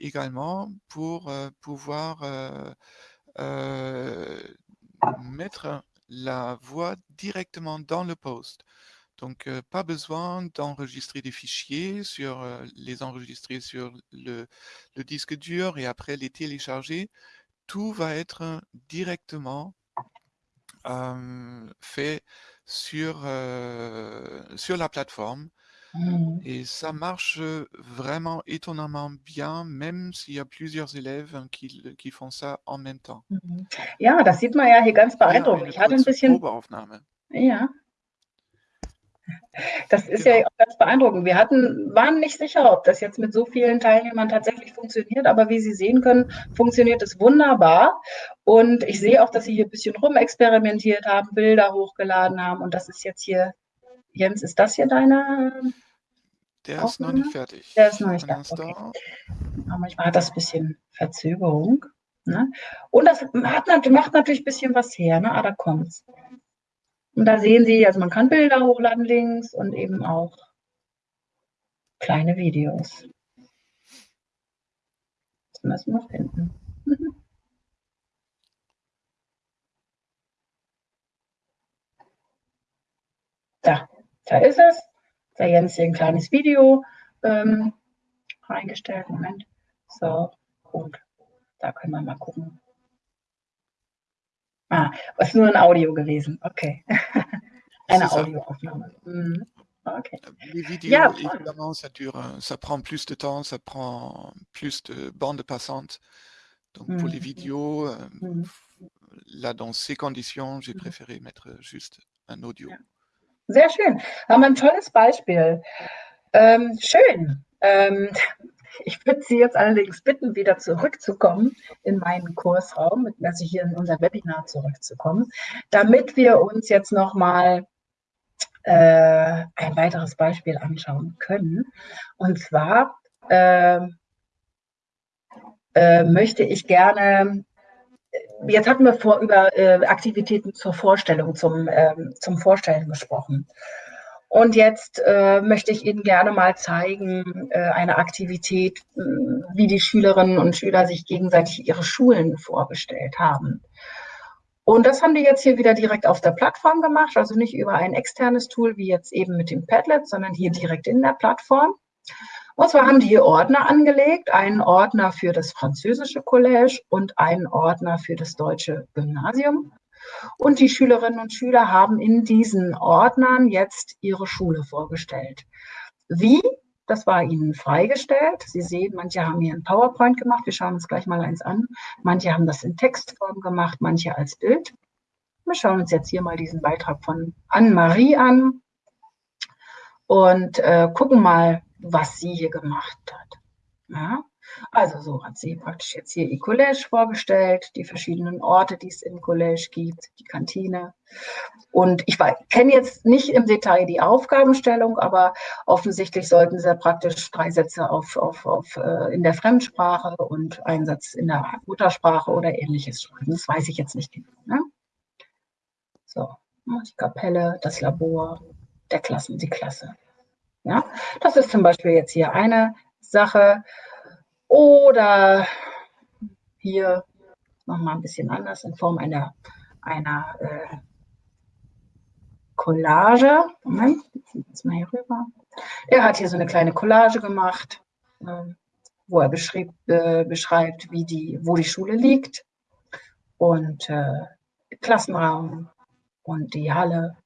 également pour pouvoir mettre la voix directement dans le post. Donc, pas besoin d'enregistrer des fichiers, sur les enregistrer sur le, disque dur et après les télécharger. Tout va être directement fait euh, sur la plateforme. Mhm. Et ça marche vraiment étonnamment bien, même s'il y a plusieurs élèves qui, qui font ça en même temps. Mhm. Ja, das sieht man ja hier ganz beeindruckend. eine Ich hatte ein bisschen, Probeaufnahme. ja, das ist Genau. ja auch ganz beeindruckend. Wir hatten, waren nicht sicher, ob das jetzt mit so vielen Teilnehmern tatsächlich funktioniert, aber wie Sie sehen können, funktioniert es wunderbar. Und ich sehe auch, dass Sie hier ein bisschen rumexperimentiert haben, Bilder hochgeladen haben. Und das ist jetzt hier, Jens, ist das hier deine? Der ist noch nicht fertig. Der ist noch nicht da. instant. Okay. Aber manchmal hat das ein bisschen Verzögerung. Ne? Und das hat, macht natürlich ein bisschen was her. Ne? Ah, da kommt's. Und da sehen Sie, also man kann Bilder hochladen links und eben auch kleine Videos. Das müssen wir finden. Mhm. Da, da ist es. Da Jens hier ein kleines Video ähm, reingestellt. Moment. So, gut. Da können wir mal gucken. Ah, ist nur ein Audio gewesen. Okay. Eine. Audioaufnahme. Mhm. Okay. Les vidéos, évidemment, ça dure, ça prend plus de temps, ça prend plus de bande passante. Donc pour les Mhm. vidéos, euh, Mhm. là dans ces conditions, j'ai préféré mettre juste un audio. Sehr schön. Haben wir ein tolles Beispiel. Ähm, schön. Ähm, ich würde Sie jetzt allerdings bitten, wieder zurückzukommen in meinen Kursraum, also hier in unser Webinar zurückzukommen, damit wir uns jetzt nochmal äh, ein weiteres Beispiel anschauen können. Und zwar ähm, äh, möchte ich gerne Jetzt hatten wir vor über äh, Aktivitäten zur Vorstellung, zum, ähm, zum Vorstellen gesprochen. Und jetzt äh, möchte ich Ihnen gerne mal zeigen, äh, eine Aktivität, wie die Schülerinnen und Schüler sich gegenseitig ihre Schulen vorgestellt haben. Und das haben die jetzt hier wieder direkt auf der Plattform gemacht, also nicht über ein externes Tool wie jetzt eben mit dem Padlet, sondern hier direkt in der Plattform. Und zwar haben die hier Ordner angelegt, einen Ordner für das französische Collège und einen Ordner für das deutsche Gymnasium. Und die Schülerinnen und Schüler haben in diesen Ordnern jetzt ihre Schule vorgestellt. Wie? Das war ihnen freigestellt. Sie sehen, manche haben hier ein PowerPoint gemacht. Wir schauen uns gleich mal eins an. Manche haben das in Textform gemacht, manche als Bild. Wir schauen uns jetzt hier mal diesen Beitrag von Anne-Marie an und äh, gucken mal, was sie hier gemacht hat. Ja? Also so hat sie praktisch jetzt hier ihr Collège vorgestellt, die verschiedenen Orte, die es im Collège gibt, die Kantine. Und ich kenne jetzt nicht im Detail die Aufgabenstellung, aber offensichtlich sollten sie praktisch drei Sätze auf, auf, auf, äh, in der Fremdsprache und einen Satz in der Muttersprache oder ähnliches schreiben. Das weiß ich jetzt nicht genau. Ne? So, die Kapelle, das Labor, der Klassen, die Klasse. Ja, das ist zum Beispiel jetzt hier eine Sache. Oder hier nochmal ein bisschen anders in Form einer, einer äh, Collage. Moment, jetzt mal hier rüber. Er hat hier so eine kleine Collage gemacht, äh, wo er beschrieb, äh, beschreibt, wie die, wo die Schule liegt. und äh, Klassenraum und die Halle,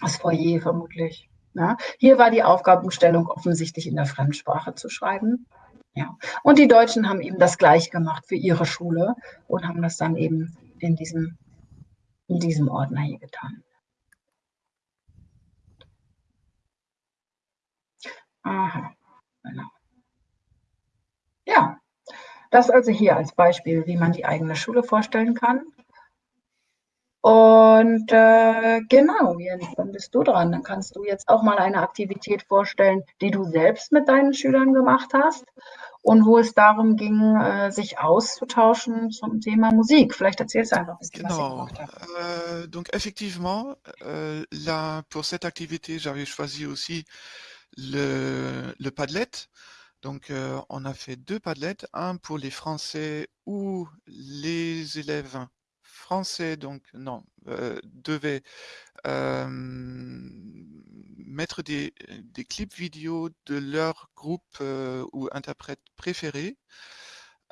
das Foyer vermutlich. Ja. Hier war die Aufgabenstellung offensichtlich in der Fremdsprache zu schreiben. Ja. Und die Deutschen haben eben das gleich gemacht für ihre Schule und haben das dann eben in diesem, in diesem Ordner hier getan. Aha, genau. Ja, das also hier als Beispiel, wie man die eigene Schule vorstellen kann. Und äh, genau, Jens, dann bist du dran. Dann kannst du jetzt auch mal eine Aktivität vorstellen, die du selbst mit deinen Schülern gemacht hast und wo es darum ging, äh, sich auszutauschen zum Thema Musik. Vielleicht erzählst du einfach ein bisschen, was ihr Genau. gemacht habt. Euh, donc effectivement, euh, là, pour cette activité, j'avais choisi aussi le, le Padlet. Donc euh, on a fait deux Padlets, un pour les Français où les élèves français, donc non, euh, devaient euh, mettre des, des clips vidéo de leur groupe euh, ou interprète préféré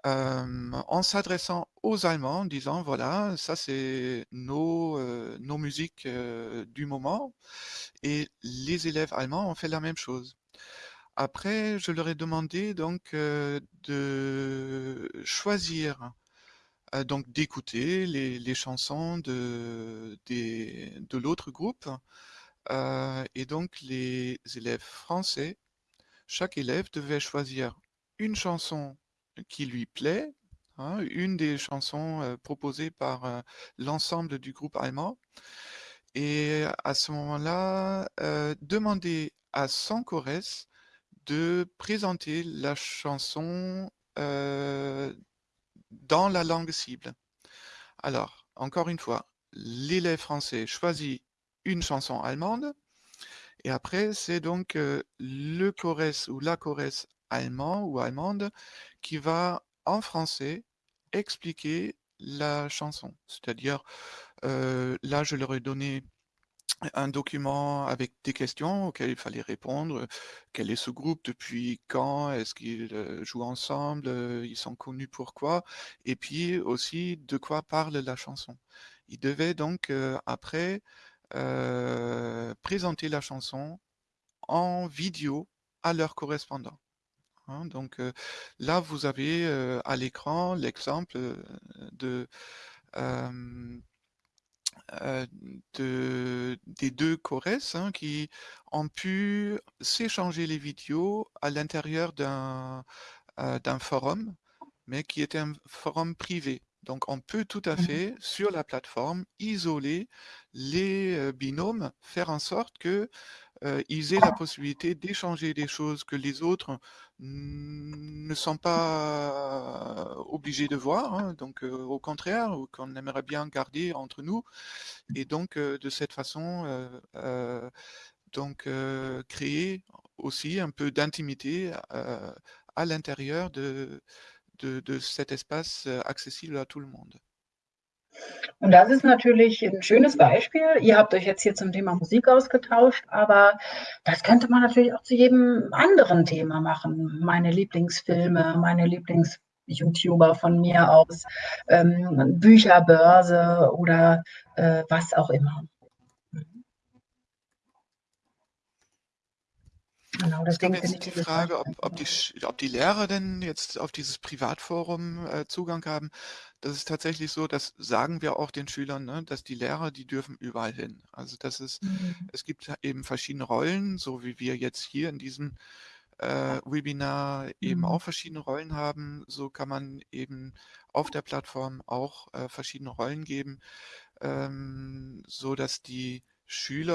euh, en s'adressant aux Allemands, en disant voilà, ça c'est nos, euh, nos musiques euh, du moment. Et les élèves allemands ont fait la même chose. Après, je leur ai demandé donc euh, de choisir, donc d'écouter les, chansons de, de l'autre groupe. Et donc les élèves français, chaque élève devait choisir une chanson qui lui plaît, hein, une des chansons proposées par l'ensemble du groupe allemand. Et à ce moment-là, demander à Sankorès de présenter la chanson dans la langue cible. Alors, encore une fois, l'élève français choisit une chanson allemande et après, c'est donc euh, le chorès ou la chorès allemand ou allemande qui va en français expliquer la chanson. C'est-à-dire, euh, là, je leur ai donné un document avec des questions auxquelles il fallait répondre. Quel est ce groupe Depuis quand Est-ce qu'ils euh, jouent ensemble Euh, Ils sont connus pourquoi Et puis aussi de quoi parle la chanson. Ils devaient donc euh, après euh, présenter la chanson en vidéo à leur correspondant. Hein. donc euh, là, vous avez euh, à l'écran l'exemple euh, de euh, euh, de, des deux Corès hein, qui ont pu s'échanger les vidéos à l'intérieur d'un euh, d'un forum, mais qui était un forum privé. Donc on peut tout à Mhm. fait sur la plateforme isoler les euh, binômes, faire en sorte que euh, ils aient la possibilité d'échanger des choses que les autres ne sont pas obligés de voir, hein, donc au contraire, ou qu'on aimerait bien garder entre nous, et donc de cette façon, donc créer aussi un peu d'intimité à l'intérieur de, de, cet espace accessible à tout le monde. Und das ist natürlich ein schönes Beispiel. Ihr habt euch jetzt hier zum Thema Musik ausgetauscht, aber das könnte man natürlich auch zu jedem anderen Thema machen. Meine Lieblingsfilme, meine Lieblings-YouTuber von mir aus, ähm, Bücherbörse oder äh, was auch immer. Genau, jetzt finde ich die Frage, ob, ob, die, ob die Lehrer denn jetzt auf dieses Privatforum äh, Zugang haben. Das ist tatsächlich so, das sagen wir auch den Schülern, ne, dass die Lehrer, die dürfen überall hin. Also das ist, Mhm. es gibt eben verschiedene Rollen, so wie wir jetzt hier in diesem äh, Webinar eben Mhm. auch verschiedene Rollen haben. So kann man eben auf der Plattform auch äh, verschiedene Rollen geben, ähm, so dass die Schüler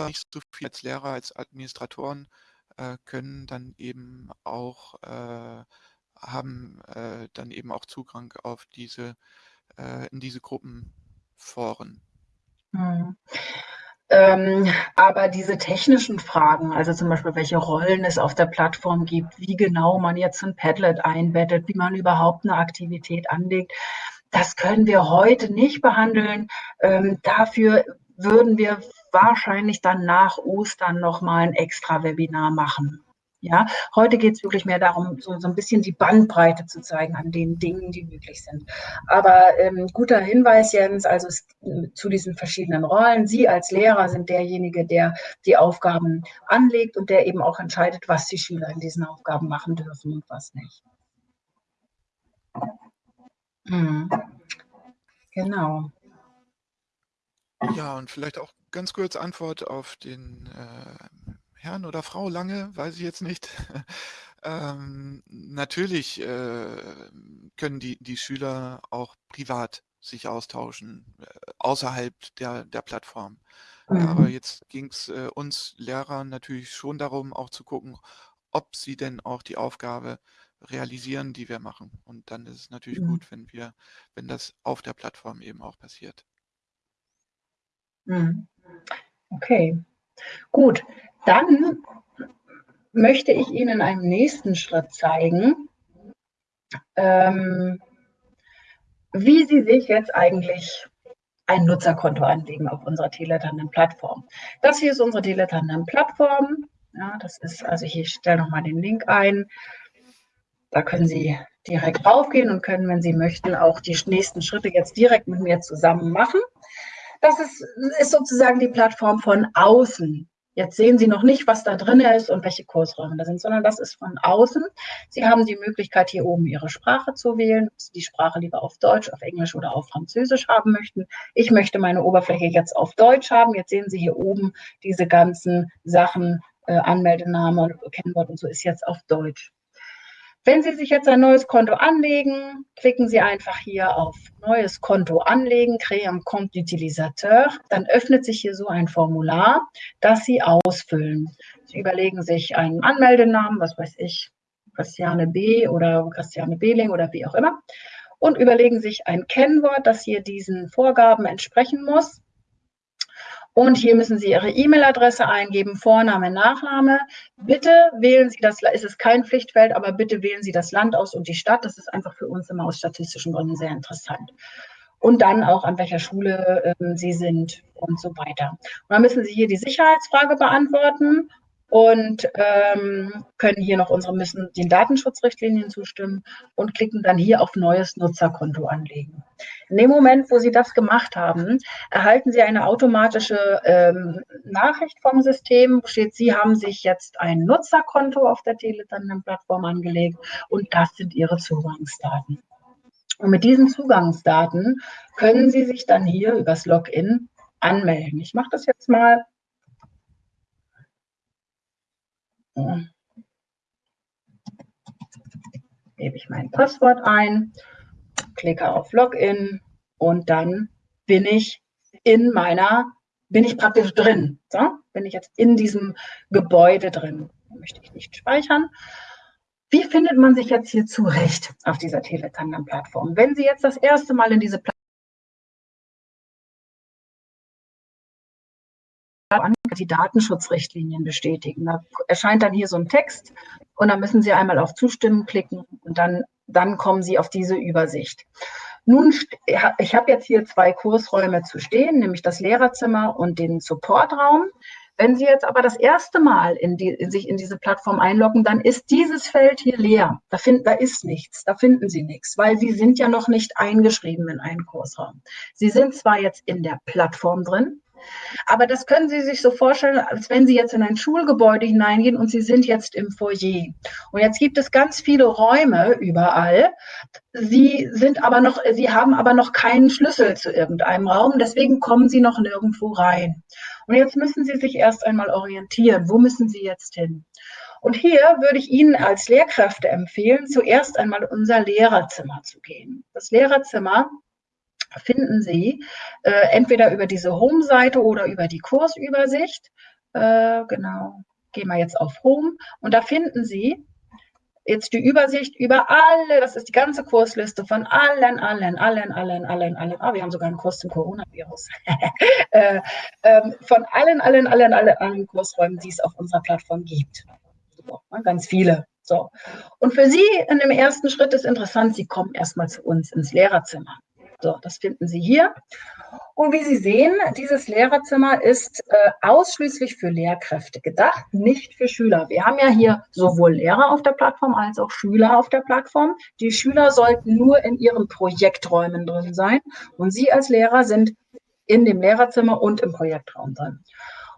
nicht so viel als Lehrer, als Administratoren äh, können dann eben auch, äh, haben äh, dann eben auch Zugang auf diese, äh, in diese Gruppenforen. Mhm. Ähm, aber diese technischen Fragen, also zum Beispiel, welche Rollen es auf der Plattform gibt, wie genau man jetzt ein Padlet einbettet, wie man überhaupt eine Aktivität anlegt, das können wir heute nicht behandeln. Ähm, dafür würden wir wahrscheinlich dann nach Ostern nochmal ein extra Webinar machen. Ja, heute geht es wirklich mehr darum, so, so ein bisschen die Bandbreite zu zeigen an den Dingen, die möglich sind. Aber ähm, guter Hinweis, Jens, also es, zu diesen verschiedenen Rollen. Sie als Lehrer sind derjenige, der die Aufgaben anlegt und der eben auch entscheidet, was die Schüler in diesen Aufgaben machen dürfen und was nicht. Hm. Genau. Ja, und vielleicht auch ganz kurz Antwort auf den äh, Herrn oder Frau Lange, weiß ich jetzt nicht. ähm, natürlich äh, können die, die Schüler auch privat sich austauschen, äh, außerhalb der, der Plattform. Mhm. Ja, aber jetzt ging es äh, uns Lehrern natürlich schon darum, auch zu gucken, ob sie denn auch die Aufgabe realisieren, die wir machen. Und dann ist es natürlich mhm. gut, wenn wir, wenn das auf der Plattform eben auch passiert. Mhm. Okay, gut. Dann möchte ich Ihnen einen nächsten Schritt zeigen, ähm, wie Sie sich jetzt eigentlich ein Nutzerkonto anlegen auf unserer Teletandem-Plattform. Das hier ist unsere Teletandem-Plattform. Ja, das ist, also ich stelle nochmal den Link ein. Da können Sie direkt raufgehen und können, wenn Sie möchten, auch die nächsten Schritte jetzt direkt mit mir zusammen machen. Das ist, ist sozusagen die Plattform von außen. Jetzt sehen Sie noch nicht, was da drin ist und welche Kursräume da sind, sondern das ist von außen. Sie haben die Möglichkeit, hier oben Ihre Sprache zu wählen, ob Sie die Sprache lieber auf Deutsch, auf Englisch oder auf Französisch haben möchten. Ich möchte meine Oberfläche jetzt auf Deutsch haben. Jetzt sehen Sie hier oben diese ganzen Sachen, äh, Anmeldename, Kennwort und so ist jetzt auf Deutsch. Wenn Sie sich jetzt ein neues Konto anlegen, klicken Sie einfach hier auf Neues Konto anlegen, Créer un compte d'utilisateur. Dann öffnet sich hier so ein Formular, das Sie ausfüllen. Sie überlegen sich einen Anmeldenamen, was weiß ich, Christiane B. oder Christiane Behling oder wie auch immer. Und überlegen sich ein Kennwort, das hier diesen Vorgaben entsprechen muss. Und hier müssen Sie Ihre E-Mail-Adresse eingeben, Vorname, Nachname. Bitte wählen Sie das, es ist kein Pflichtfeld, aber bitte wählen Sie das Land aus und die Stadt. Das ist einfach für uns immer aus statistischen Gründen sehr interessant. Und dann auch, an welcher Schule ähm, Sie sind und so weiter. Und dann müssen Sie hier die Sicherheitsfrage beantworten und ähm, können hier noch unsere müssen den Datenschutzrichtlinien zustimmen und klicken dann hier auf neues Nutzerkonto anlegen. In dem Moment, wo Sie das gemacht haben, erhalten Sie eine automatische ähm, Nachricht vom System, steht, Sie haben sich jetzt ein Nutzerkonto auf der Telegram-Plattform angelegt und das sind Ihre Zugangsdaten. Und mit diesen Zugangsdaten können Sie sich dann hier übers Login anmelden. Ich mache das jetzt mal gebe ich mein Passwort ein, klicke auf Login und dann bin ich in meiner, bin ich praktisch drin. So, bin ich jetzt in diesem Gebäude drin. Möchte ich nicht speichern. Wie findet man sich jetzt hier zurecht auf dieser Teletangram-Plattform? Wenn Sie jetzt das erste Mal in diese Plattform die Datenschutzrichtlinien bestätigen. Da erscheint dann hier so ein Text und dann müssen Sie einmal auf Zustimmen klicken und dann, dann kommen Sie auf diese Übersicht. Nun, ich habe jetzt hier zwei Kursräume zu stehen, nämlich das Lehrerzimmer und den Supportraum. Wenn Sie jetzt aber das erste Mal in die, in sich in diese Plattform einloggen, dann ist dieses Feld hier leer. Da, find, da ist nichts, da finden Sie nichts, weil Sie sind ja noch nicht eingeschrieben in einen Kursraum. Sie sind zwar jetzt in der Plattform drin, aber das können Sie sich so vorstellen, als wenn Sie jetzt in ein Schulgebäude hineingehen und Sie sind jetzt im Foyer. Und jetzt gibt es ganz viele Räume überall. Sie sind aber noch, Sie haben aber noch keinen Schlüssel zu irgendeinem Raum. Deswegen kommen Sie noch nirgendwo rein. Und jetzt müssen Sie sich erst einmal orientieren. Wo müssen Sie jetzt hin? Und hier würde ich Ihnen als Lehrkräfte empfehlen, zuerst einmal unser Lehrerzimmer zu gehen. Das Lehrerzimmer finden Sie äh, entweder über diese Home-Seite oder über die Kursübersicht. Äh, genau, gehen wir jetzt auf Home und da finden Sie jetzt die Übersicht über alle, das ist die ganze Kursliste von allen, allen, allen, allen, allen, allen, ah, wir haben sogar einen Kurs zum Coronavirus, äh, ähm, von allen, allen, allen, allen, allen Kursräumen, die es auf unserer Plattform gibt. Ne, ganz viele. So. Und für Sie in dem ersten Schritt ist interessant, Sie kommen erstmal zu uns ins Lehrerzimmer. So, das finden Sie hier. Und wie Sie sehen, dieses Lehrerzimmer ist äh, ausschließlich für Lehrkräfte gedacht, nicht für Schüler. Wir haben ja hier sowohl Lehrer auf der Plattform als auch Schüler auf der Plattform. Die Schüler sollten nur in ihren Projekträumen drin sein und Sie als Lehrer sind in dem Lehrerzimmer und im Projektraum drin.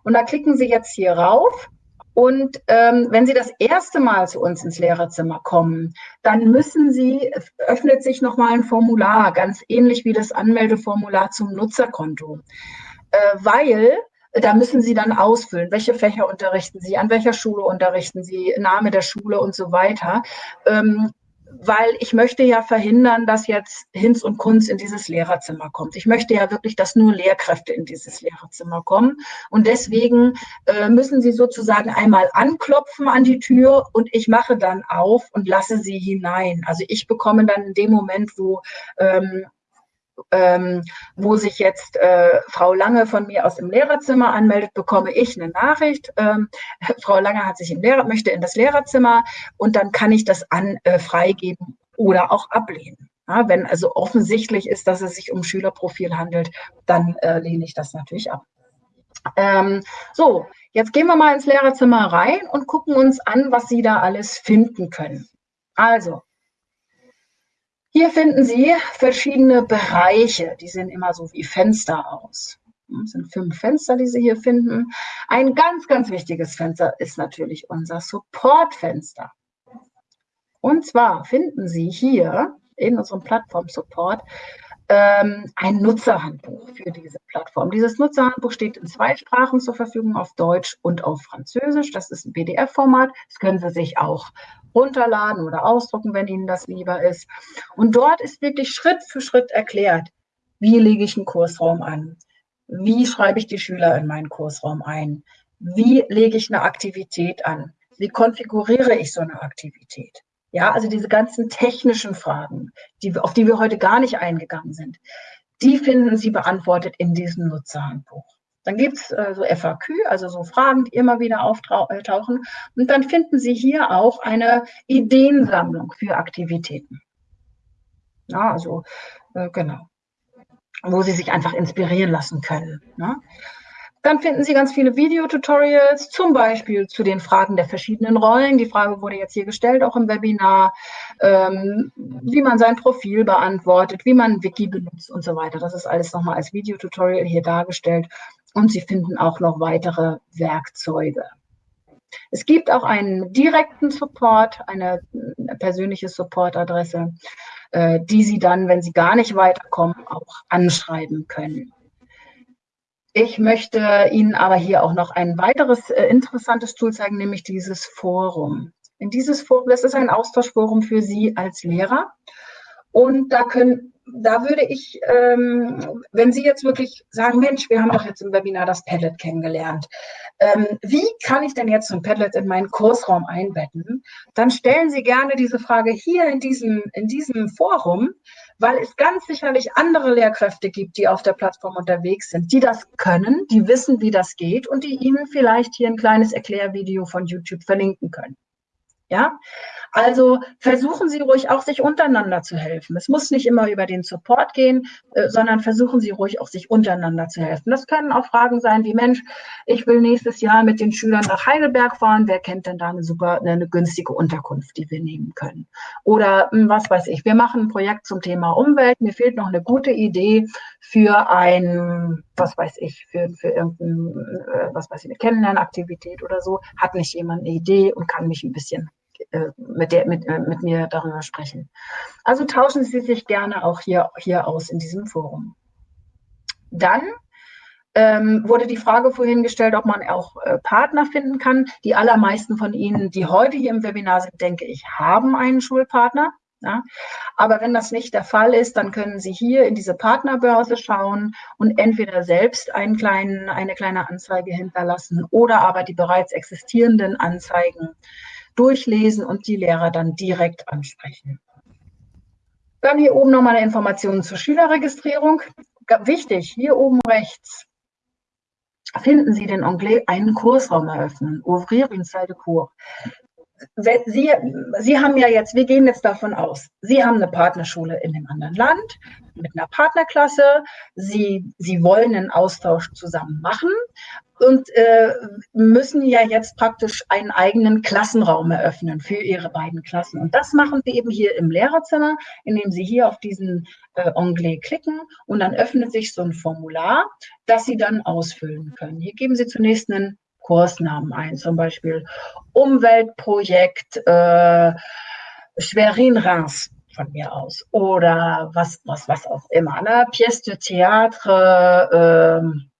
Und da klicken Sie jetzt hier rauf und ähm, wenn Sie das erste Mal zu uns ins Lehrerzimmer kommen, dann müssen Sie, öffnet sich nochmal ein Formular, ganz ähnlich wie das Anmeldeformular zum Nutzerkonto. Äh, weil da müssen Sie dann ausfüllen, welche Fächer unterrichten Sie, an welcher Schule unterrichten Sie, Name der Schule und so weiter. Ähm, weil ich möchte ja verhindern, dass jetzt Hinz und Kunz in dieses Lehrerzimmer kommt. Ich möchte ja wirklich, dass nur Lehrkräfte in dieses Lehrerzimmer kommen. Und deswegen äh, müssen Sie sozusagen einmal anklopfen an die Tür und ich mache dann auf und lasse Sie hinein. Also ich bekomme dann in dem Moment, wo ähm, ähm, wo sich jetzt äh, Frau Lange von mir aus dem Lehrerzimmer anmeldet, bekomme ich eine Nachricht. Ähm, Frau Lange hat sich im Lehrer, möchte in das Lehrerzimmer und dann kann ich das an äh, freigeben oder auch ablehnen. Ja, wenn also offensichtlich ist, dass es sich um Schülerprofil handelt, dann äh, lehne ich das natürlich ab. Ähm, so, jetzt gehen wir mal ins Lehrerzimmer rein und gucken uns an, was Sie da alles finden können. Also, hier finden Sie verschiedene Bereiche, die sehen immer so wie Fenster aus. Das sind fünf Fenster, die Sie hier finden. Ein ganz, ganz wichtiges Fenster ist natürlich unser Support-Fenster. Und zwar finden Sie hier in unserem Plattform-Support ein Nutzerhandbuch für diese Plattform. Dieses Nutzerhandbuch steht in zwei Sprachen zur Verfügung, auf Deutsch und auf Französisch. Das ist ein PDF-Format. Das können Sie sich auch runterladen oder ausdrucken, wenn Ihnen das lieber ist. Und dort ist wirklich Schritt für Schritt erklärt, wie lege ich einen Kursraum an? Wie schreibe ich die Schüler in meinen Kursraum ein? Wie lege ich eine Aktivität an? Wie konfiguriere ich so eine Aktivität? Ja, also diese ganzen technischen Fragen, die, auf die wir heute gar nicht eingegangen sind, die finden Sie beantwortet in diesem Nutzerhandbuch. Dann gibt es äh, so FAQ, also so Fragen, die immer wieder auftauchen. Und dann finden Sie hier auch eine Ideensammlung für Aktivitäten. Ja, also äh, genau, wo Sie sich einfach inspirieren lassen können. Ne? Dann finden Sie ganz viele Videotutorials, zum Beispiel zu den Fragen der verschiedenen Rollen. Die Frage wurde jetzt hier gestellt, auch im Webinar, ähm, wie man sein Profil beantwortet, wie man Wiki benutzt und so weiter. Das ist alles nochmal als Videotutorial hier dargestellt. Und Sie finden auch noch weitere Werkzeuge. Es gibt auch einen direkten Support, eine, persönliche Supportadresse, äh, die Sie dann, wenn Sie gar nicht weiterkommen, auch anschreiben können. Ich möchte Ihnen aber hier auch noch ein weiteres äh, interessantes Tool zeigen, nämlich dieses Forum. In dieses Forum, das ist ein Austauschforum für Sie als Lehrer. Und da können, da würde ich, ähm, wenn Sie jetzt wirklich sagen, Mensch, wir haben doch jetzt im Webinar das Padlet kennengelernt. Ähm, wie kann ich denn jetzt so ein Padlet in meinen Kursraum einbetten? Dann stellen Sie gerne diese Frage hier in diesem, in diesem Forum weil es ganz sicherlich andere Lehrkräfte gibt, die auf der Plattform unterwegs sind, die das können, die wissen, wie das geht und die Ihnen vielleicht hier ein kleines Erklärvideo von YouTube verlinken können. Ja, also versuchen Sie ruhig auch, sich untereinander zu helfen. Es muss nicht immer über den Support gehen, äh, sondern versuchen Sie ruhig auch, sich untereinander zu helfen. Das können auch Fragen sein wie, Mensch, ich will nächstes Jahr mit den Schülern nach Heidelberg fahren. Wer kennt denn da eine super, eine günstige Unterkunft, die wir nehmen können? Oder hm, was weiß ich, wir machen ein Projekt zum Thema Umwelt. Mir fehlt noch eine gute Idee für ein, was weiß ich, für, für irgendein, äh, was weiß ich, eine Kennenlernaktivität oder so. Hat nicht jemand eine Idee und kann mich ein bisschen mit, der, mit, äh, mit mir darüber sprechen. Also tauschen Sie sich gerne auch hier, hier aus in diesem Forum. Dann ähm, wurde die Frage vorhin gestellt, ob man auch äh, Partner finden kann. Die allermeisten von Ihnen, die heute hier im Webinar sind, denke ich, haben einen Schulpartner. Ja? Aber wenn das nicht der Fall ist, dann können Sie hier in diese Partnerbörse schauen und entweder selbst einen kleinen, eine kleine Anzeige hinterlassen oder aber die bereits existierenden Anzeigen durchlesen und die Lehrer dann direkt ansprechen. Dann hier oben nochmal eine Information zur Schülerregistrierung. Wichtig, hier oben rechts finden Sie den Onglet einen Kursraum eröffnen, Ouvrir une salle de cours. Sie, Sie haben ja jetzt, wir gehen jetzt davon aus, Sie haben eine Partnerschule in einem anderen Land mit einer Partnerklasse. Sie, Sie wollen einen Austausch zusammen machen und äh, müssen ja jetzt praktisch einen eigenen Klassenraum eröffnen für Ihre beiden Klassen. Und das machen Sie eben hier im Lehrerzimmer, indem Sie hier auf diesen äh, Onglet klicken und dann öffnet sich so ein Formular, das Sie dann ausfüllen können. Hier geben Sie zunächst einen Kursnamen ein, zum Beispiel Umweltprojekt äh, Schwerin-Reims von mir aus oder was, was, was auch immer. Ne? Pièce de théâtre, äh,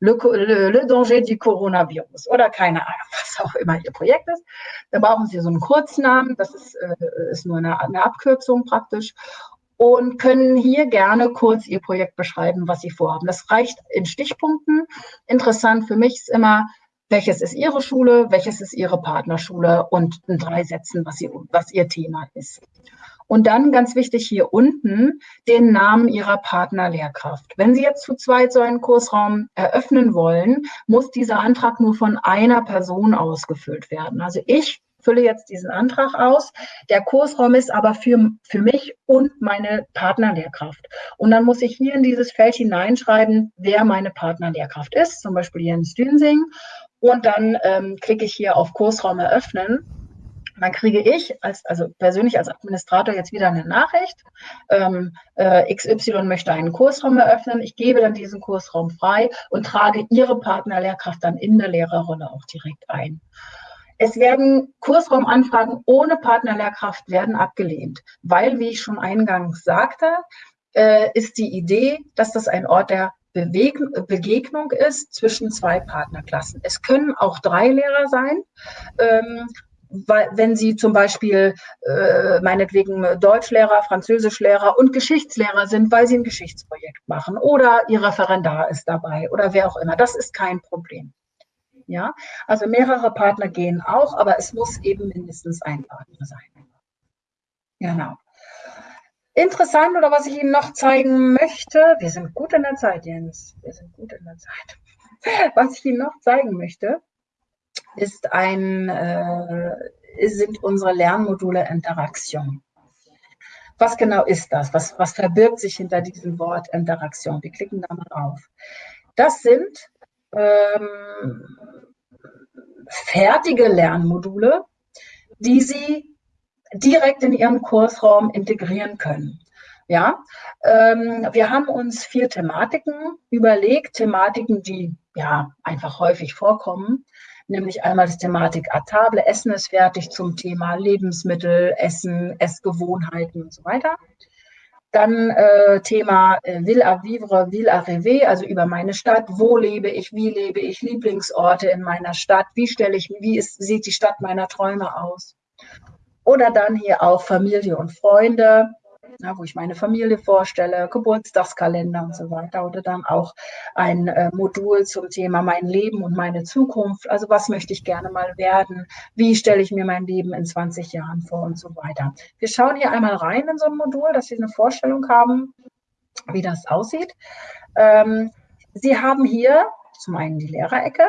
le, le, le, danger du Coronavirus oder keine Ahnung, was auch immer Ihr Projekt ist. Da brauchen Sie so einen Kurznamen, das ist, äh, ist nur eine, eine Abkürzung praktisch und können hier gerne kurz Ihr Projekt beschreiben, was Sie vorhaben. Das reicht in Stichpunkten. Interessant für mich ist immer, welches ist Ihre Schule, welches ist Ihre Partnerschule und in drei Sätzen, was, Sie, was Ihr Thema ist. Und dann ganz wichtig hier unten den Namen Ihrer Partnerlehrkraft. Wenn Sie jetzt zu zweit so einen Kursraum eröffnen wollen, muss dieser Antrag nur von einer Person ausgefüllt werden. Also ich fülle jetzt diesen Antrag aus. Der Kursraum ist aber für, für mich und meine Partnerlehrkraft. Und dann muss ich hier in dieses Feld hineinschreiben, wer meine Partnerlehrkraft ist, zum Beispiel Jens Dünsing. Und dann ähm, klicke ich hier auf Kursraum eröffnen. Dann kriege ich als, also persönlich als Administrator jetzt wieder eine Nachricht. Ähm, äh, XY möchte einen Kursraum eröffnen. Ich gebe dann diesen Kursraum frei und trage Ihre Partnerlehrkraft dann in der Lehrerrolle auch direkt ein. Es werden Kursraumanfragen ohne Partnerlehrkraft werden abgelehnt, weil, wie ich schon eingangs sagte, äh, ist die Idee, dass das ein Ort der Begegnung ist zwischen zwei Partnerklassen. Es können auch drei Lehrer sein. Ähm, wenn Sie zum Beispiel äh, meinetwegen Deutschlehrer, Französischlehrer und Geschichtslehrer sind, weil Sie ein Geschichtsprojekt machen oder Ihr Referendar ist dabei oder wer auch immer. Das ist kein Problem. Ja, also mehrere Partner gehen auch, aber es muss eben mindestens ein Partner sein. Genau. Interessant oder was ich Ihnen noch zeigen möchte, wir sind gut in der Zeit, Jens, wir sind gut in der Zeit. Was ich Ihnen noch zeigen möchte, ist ein, äh, sind unsere Lernmodule Interaktion. Was genau ist das? Was, was verbirgt sich hinter diesem Wort Interaktion? Wir klicken da mal drauf. Das sind ähm, fertige Lernmodule, die Sie direkt in Ihren Kursraum integrieren können. Ja, ähm, wir haben uns vier Thematiken überlegt, Thematiken, die ja einfach häufig vorkommen, nämlich einmal die Thematik à table, Essen ist fertig zum Thema Lebensmittel, Essen, Essgewohnheiten und so weiter. Dann äh, Thema äh, Ville à vivre, Ville à rêver, also über meine Stadt. Wo lebe ich? Wie lebe ich? Lieblingsorte in meiner Stadt. Wie stelle ich, wie ist, sieht die Stadt meiner Träume aus? Oder dann hier auch Familie und Freunde ja, wo ich meine Familie vorstelle, Geburtstagskalender und so weiter. Oder dann auch ein äh, Modul zum Thema mein Leben und meine Zukunft. Also was möchte ich gerne mal werden? Wie stelle ich mir mein Leben in 20 Jahren vor und so weiter. Wir schauen hier einmal rein in so ein Modul, dass Sie eine Vorstellung haben, wie das aussieht. Ähm, Sie haben hier zum einen die Lehrerecke,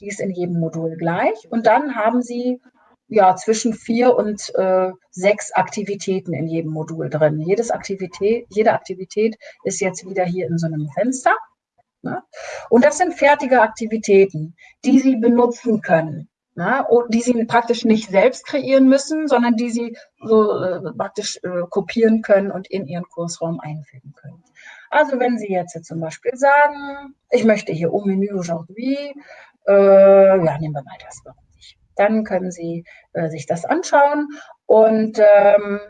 die ist in jedem Modul gleich. Und dann haben Sie ja, zwischen vier und äh, sechs Aktivitäten in jedem Modul drin. Jedes Aktivität, jede Aktivität ist jetzt wieder hier in so einem Fenster. Ne? Und das sind fertige Aktivitäten, die Sie benutzen können. Ne? Und die Sie praktisch nicht selbst kreieren müssen, sondern die Sie so äh, praktisch äh, kopieren können und in Ihren Kursraum einfügen können. Also wenn Sie jetzt zum Beispiel sagen, ich möchte hier au menu aujourd'hui, äh, ja, nehmen wir mal das dann können Sie äh, sich das anschauen. Und ähm,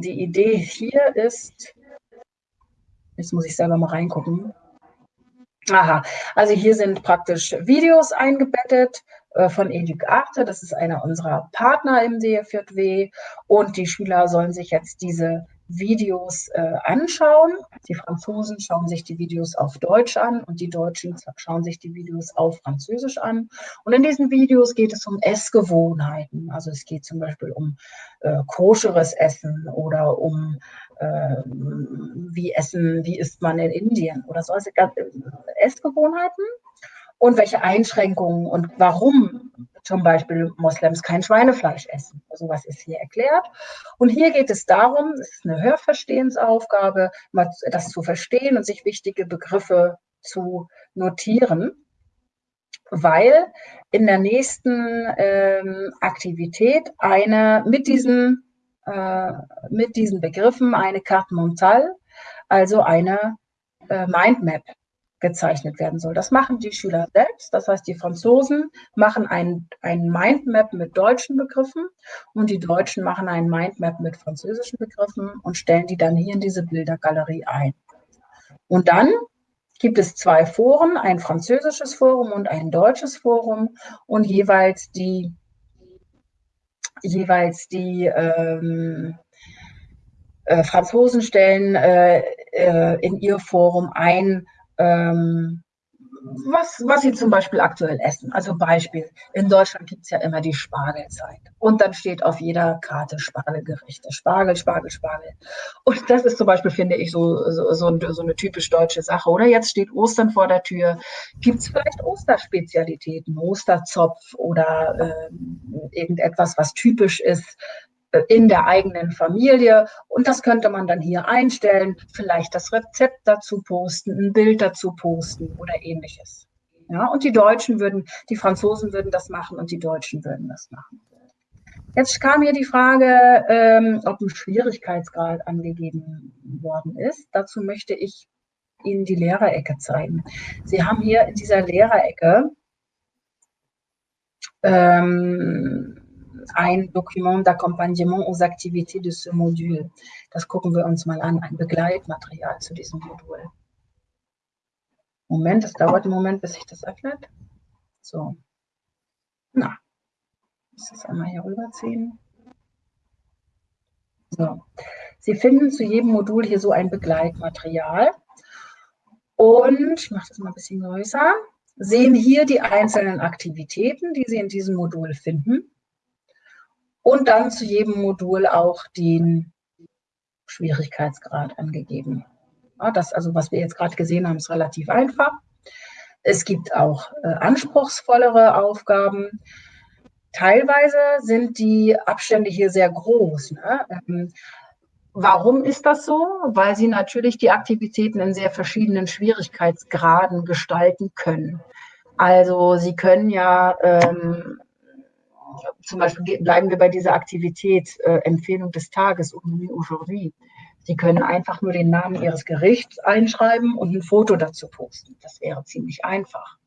die Idee hier ist, jetzt muss ich selber mal reingucken. Aha, also hier sind praktisch Videos eingebettet äh, von Educ Arte. Das ist einer unserer Partner im DFJW. Und die Schüler sollen sich jetzt diese Videos äh, anschauen. Die Franzosen schauen sich die Videos auf Deutsch an und die Deutschen schauen sich die Videos auf Französisch an. Und in diesen Videos geht es um Essgewohnheiten. Also es geht zum Beispiel um äh, koscheres Essen oder um äh, wie essen, wie isst man in Indien oder so. Also äh, Essgewohnheiten und welche Einschränkungen und warum zum Beispiel Moslems kein Schweinefleisch essen. Sowas ist hier erklärt. Und hier geht es darum, es ist eine Hörverstehensaufgabe, das zu verstehen und sich wichtige Begriffe zu notieren, weil in der nächsten ähm, Aktivität eine mit diesen, äh, mit diesen Begriffen eine Carte mentale, also eine äh, Mindmap gezeichnet werden soll. Das machen die Schüler selbst. Das heißt, die Franzosen machen ein, ein Mindmap mit deutschen Begriffen und die Deutschen machen ein Mindmap mit französischen Begriffen und stellen die dann hier in diese Bildergalerie ein. Und dann gibt es zwei Foren, ein französisches Forum und ein deutsches Forum und jeweils die jeweils die ähm, äh, Franzosen stellen äh, äh, in ihr Forum ein ähm, was, was sie zum Beispiel aktuell essen. Also Beispiel, in Deutschland gibt es ja immer die Spargelzeit. Und dann steht auf jeder Karte Spargelgerichte. Spargel, Spargel, Spargel. Und das ist zum Beispiel, finde ich, so, so, so, so eine typisch deutsche Sache. Oder jetzt steht Ostern vor der Tür. Gibt es vielleicht Osterspezialitäten, Osterzopf oder äh, irgendetwas, was typisch ist in der eigenen Familie. Und das könnte man dann hier einstellen, vielleicht das Rezept dazu posten, ein Bild dazu posten oder ähnliches. Ja, und die Deutschen würden, die Franzosen würden das machen und die Deutschen würden das machen. Jetzt kam hier die Frage, ähm, ob ein Schwierigkeitsgrad angegeben worden ist. Dazu möchte ich Ihnen die Lehrerecke zeigen. Sie haben hier in dieser Lehrerecke ähm, ein Dokument d'accompagnement aux activités de ce module. Das gucken wir uns mal an, ein Begleitmaterial zu diesem Modul. Moment, es dauert einen Moment, bis sich das öffnet. So. Na, ich muss das einmal hier rüberziehen. So. Sie finden zu jedem Modul hier so ein Begleitmaterial. Und ich mache das mal ein bisschen größer. Sehen hier die einzelnen Aktivitäten, die Sie in diesem Modul finden und dann zu jedem Modul auch den Schwierigkeitsgrad angegeben. Ja, das, also was wir jetzt gerade gesehen haben, ist relativ einfach. Es gibt auch äh, anspruchsvollere Aufgaben. Teilweise sind die Abstände hier sehr groß. Ne? Ähm, warum ist das so? Weil sie natürlich die Aktivitäten in sehr verschiedenen Schwierigkeitsgraden gestalten können. Also sie können ja ähm, zum Beispiel bleiben wir bei dieser Aktivität äh, Empfehlung des Tages aujourd'hui. Sie können einfach nur den Namen Ihres Gerichts einschreiben und ein Foto dazu posten. Das wäre ziemlich einfach.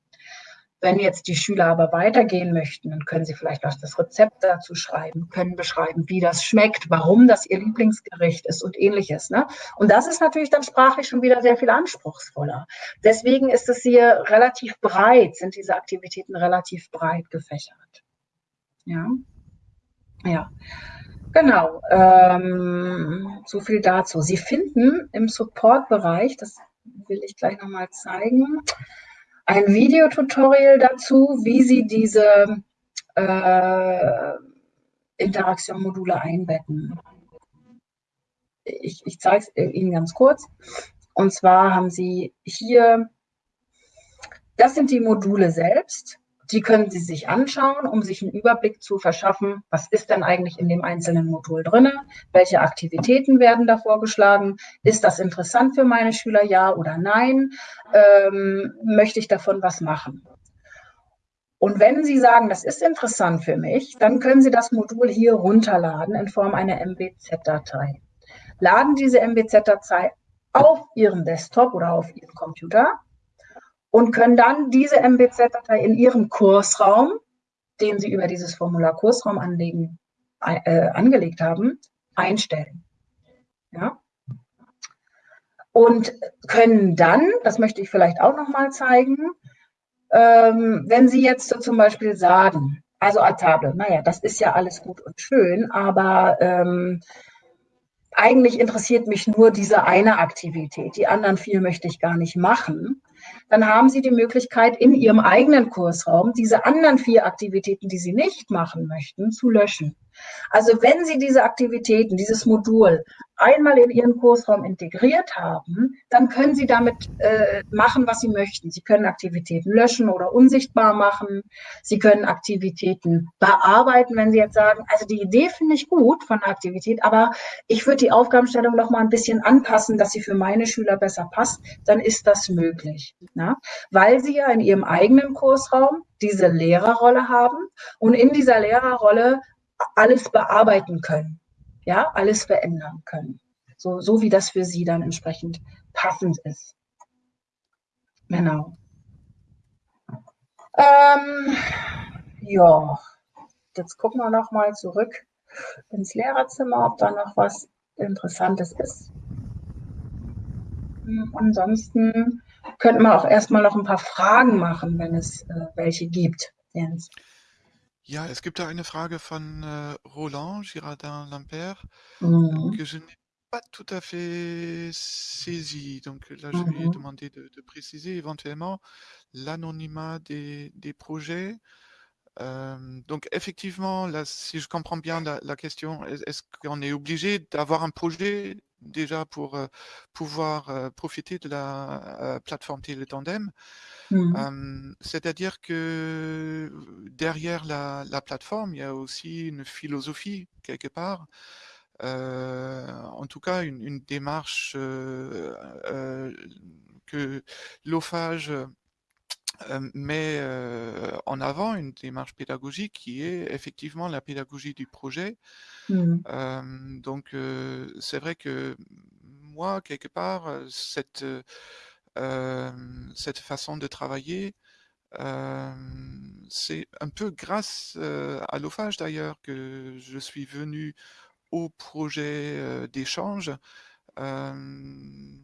Wenn jetzt die Schüler aber weitergehen möchten, dann können sie vielleicht auch das Rezept dazu schreiben, können beschreiben, wie das schmeckt, warum das ihr Lieblingsgericht ist und ähnliches. Ne? Und das ist natürlich dann sprachlich schon wieder sehr viel anspruchsvoller. Deswegen ist es hier relativ breit, sind diese Aktivitäten relativ breit gefächert. Ja, ja. Genau, ähm, so viel dazu. Sie finden im Support-Bereich, das will ich gleich nochmal zeigen, ein Videotutorial dazu, wie Sie diese äh, Interaktion-Module einbetten. Ich, ich zeige es Ihnen ganz kurz. Und zwar haben Sie hier, das sind die Module selbst. Die können Sie sich anschauen, um sich einen Überblick zu verschaffen, was ist denn eigentlich in dem einzelnen Modul drin, welche Aktivitäten werden da vorgeschlagen, ist das interessant für meine Schüler, ja oder nein, ähm, möchte ich davon was machen. Und wenn Sie sagen, das ist interessant für mich, dann können Sie das Modul hier runterladen in Form einer MBZ-Datei. Laden diese MBZ-Datei auf Ihren Desktop oder auf Ihren Computer und können dann diese MBZ-Datei in Ihrem Kursraum, den Sie über dieses Formular Kursraum anlegen, äh, angelegt haben, einstellen. Ja? Und können dann, das möchte ich vielleicht auch noch mal zeigen, ähm, wenn Sie jetzt so zum Beispiel sagen, also à table, naja, das ist ja alles gut und schön, aber ähm, eigentlich interessiert mich nur diese eine Aktivität. Die anderen vier möchte ich gar nicht machen. Dann haben Sie die Möglichkeit, in Ihrem eigenen Kursraum diese anderen vier Aktivitäten, die Sie nicht machen möchten, zu löschen. Also wenn Sie diese Aktivitäten, dieses Modul einmal in Ihren Kursraum integriert haben, dann können Sie damit äh, machen, was Sie möchten. Sie können Aktivitäten löschen oder unsichtbar machen. Sie können Aktivitäten bearbeiten, wenn Sie jetzt sagen, also die Idee finde ich gut von der Aktivität, aber ich würde die Aufgabenstellung noch mal ein bisschen anpassen, dass sie für meine Schüler besser passt, dann ist das möglich. Ja? Weil Sie ja in Ihrem eigenen Kursraum diese Lehrerrolle haben und in dieser Lehrerrolle alles bearbeiten können ja, alles verändern können. So, so wie das für sie dann entsprechend passend ist. Genau. Ähm, ja, jetzt gucken wir noch mal zurück ins Lehrerzimmer, ob da noch was Interessantes ist. Hm, ansonsten könnten wir auch erstmal noch ein paar Fragen machen, wenn es äh, welche gibt, Jens. Ja, es gibt da eine Frage von äh, Roland Girardin-Lampert Mhm. que je n'ai pas tout à fait saisi. Donc là, je lui ai Mhm. demandé de, de préciser éventuellement l'anonymat des, des projets. Euh, donc effectivement, là, si je comprends bien la, la question, est- est-ce qu'on est obligé d'avoir un projet déjà pour pouvoir profiter de la plateforme Télétandem euh, C'est-à-dire que derrière la, la plateforme, il y a aussi une philosophie quelque part. Euh, en tout cas, une, une démarche euh, euh, que l'OFAGE met euh, en avant, une démarche pédagogique qui est effectivement la pédagogie du projet. Euh, donc, c'est vrai que moi, quelque part, cette, cette façon de travailler, euh, c'est un peu grâce euh, à l'OFAGE d'ailleurs que je suis venu au projet euh, d'échange euh,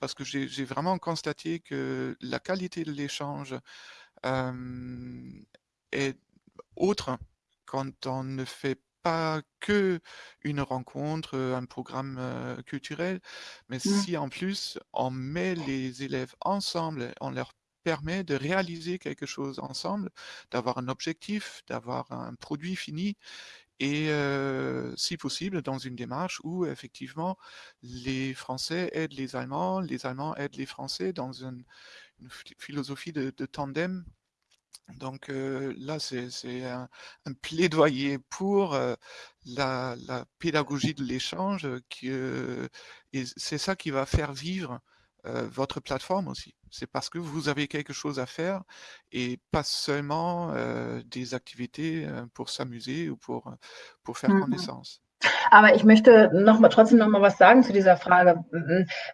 parce que j'ai vraiment constaté que la qualité de l'échange euh, est autre quand on ne fait pas que une rencontre, un programme euh, culturel, mais Mhm. si en plus on met les élèves ensemble, on leur permet de réaliser quelque chose ensemble, d'avoir un objectif, d'avoir un produit fini, et si possible dans une démarche où effectivement les Français aident les Allemands, les Allemands aident les Français dans une, philosophie de, de tandem donc là, c'est un, plaidoyer pour la, pédagogie de l'échange, et c'est ça qui va faire vivre votre plateforme aussi. C'est parce que vous avez quelque chose à faire et pas seulement äh, des Aktivités äh, pour s'amuser ou pour, pour faire Mhm. connaissance. Aber ich möchte noch mal, trotzdem noch mal was sagen zu dieser Frage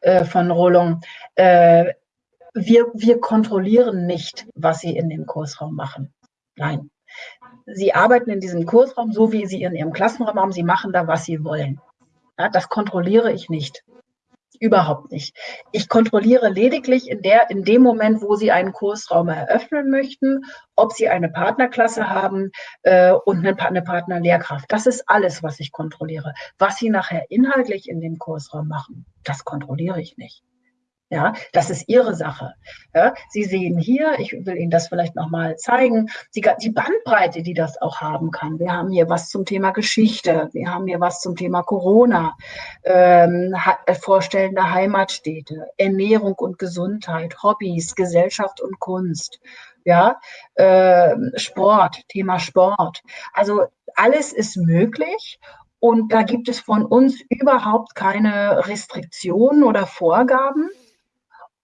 äh, von Roland. Äh, wir, wir kontrollieren nicht, was Sie in dem Kursraum machen. Nein. Sie arbeiten in diesem Kursraum so, wie Sie in Ihrem Klassenraum haben. Sie machen da, was Sie wollen. Ja, das kontrolliere ich nicht. Überhaupt nicht. Ich kontrolliere lediglich in, der, in dem Moment, wo Sie einen Kursraum eröffnen möchten, ob Sie eine Partnerklasse haben äh, und eine, eine Partnerlehrkraft. Das ist alles, was ich kontrolliere. Was Sie nachher inhaltlich in dem Kursraum machen, das kontrolliere ich nicht. Ja, das ist Ihre Sache. Ja, Sie sehen hier, ich will Ihnen das vielleicht nochmal zeigen, die, die, Bandbreite, die das auch haben kann. Wir haben hier was zum Thema Geschichte, wir haben hier was zum Thema Corona, ähm, vorstellende Heimatstädte, Ernährung und Gesundheit, Hobbys, Gesellschaft und Kunst. Ja, äh, Sport, Thema Sport. Also alles ist möglich und da gibt es von uns überhaupt keine Restriktionen oder Vorgaben.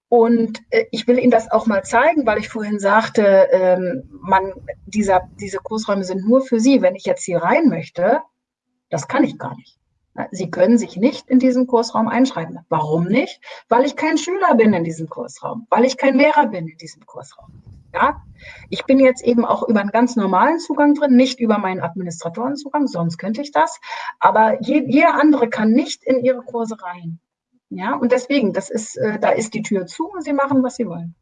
Und äh, ich will Ihnen das auch mal zeigen, weil ich vorhin sagte, ähm, man, dieser, diese Kursräume sind nur für Sie. Wenn ich jetzt hier rein möchte, das kann ich gar nicht. Sie können sich nicht in diesen Kursraum einschreiben. Warum nicht? Weil ich kein Schüler bin in diesem Kursraum, weil ich kein Lehrer bin in diesem Kursraum. Ja, ich bin jetzt eben auch über einen ganz normalen Zugang drin, nicht über meinen Administratorenzugang, sonst könnte ich das. Aber je, jeder andere kann nicht in ihre Kurse rein. Ja, und deswegen, das ist, äh, da ist die Tür zu und Sie machen, was Sie wollen.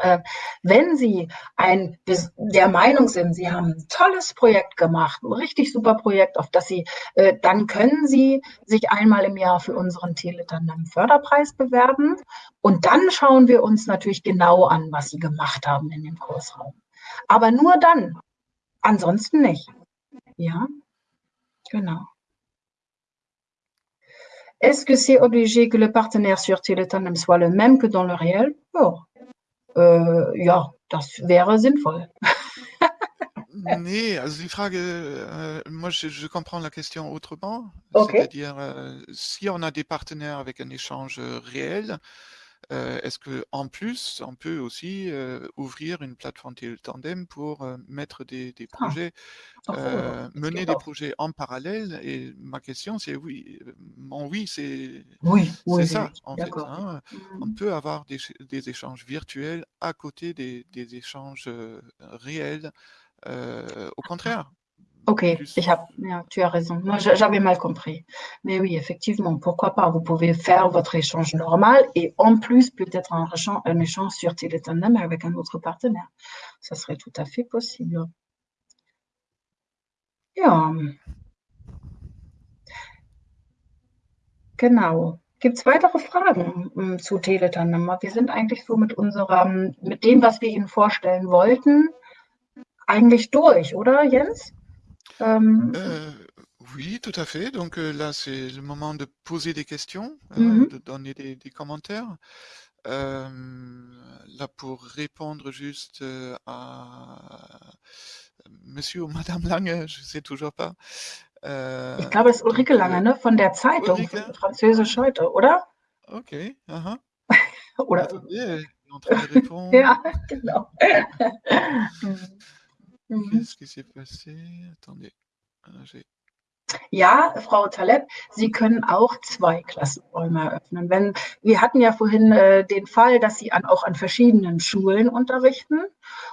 Äh, wenn Sie ein, der Meinung sind, Sie haben ein tolles Projekt gemacht, ein richtig super Projekt, auf das Sie, äh, dann können Sie sich einmal im Jahr für unseren Teletandem Förderpreis bewerben. Und dann schauen wir uns natürlich genau an, was Sie gemacht haben in dem Kursraum. Aber nur dann. Ansonsten nicht. Ja, genau. Est-ce que c'est obligé que le partenaire sur Teletandem soit le même que dans le réel? Ja. Äh, ja, das wäre sinnvoll. Nee, also die Frage, euh, moi je, je comprends la question autrement, c'est-à-dire euh, si on a des partenaires avec un échange réel, euh, est-ce que en plus on peut aussi euh, ouvrir une plateforme Tandem pour euh, mettre des, des Ah, projets, das mener des projets en parallèle? Et ma question c'est oui, mon oui c'est Oui, ça oui, en fait. hein. On Mhm. peut avoir des, ch- des échanges virtuels à côté des, des échanges réels. Au contraire, Ok, habe, ja, tu as raison. Moi, j'a- j'avais mal compris. Mais oui, effectivement, pourquoi pas? Vous pouvez faire votre échange normal et en plus, peut-être un un échange sur Teletandem avec un autre partenaire. Ça serait tout à fait possible. Ja. Genau. Gibt es weitere Fragen hm, zu Teletandem? Wir sind eigentlich so mit unserem, mit dem, was wir Ihnen vorstellen wollten, eigentlich durch, oder Jens? Euh, oui, tout à fait. Donc euh, là, c'est le moment de poser des questions, mhm. ou de donner des, des commentaires. Euh, là, pour répondre juste euh, à Monsieur ou Madame Lange, je sais toujours pas. Euh, Ich glaube, es ist Ulrike Lange, ne? Von der Zeitung, Ulrike, Französisch heute, oder? ok. uh-huh. Oder, Attendez, de répondre. ja, genau. Mhm. Qu'est-ce qui s'est passé? Attendez. Ah, j'ai- Ja, Frau Taleb, Sie können auch zwei Klassenräume eröffnen. Wenn, wir hatten ja vorhin äh, den Fall, dass Sie an, auch an verschiedenen Schulen unterrichten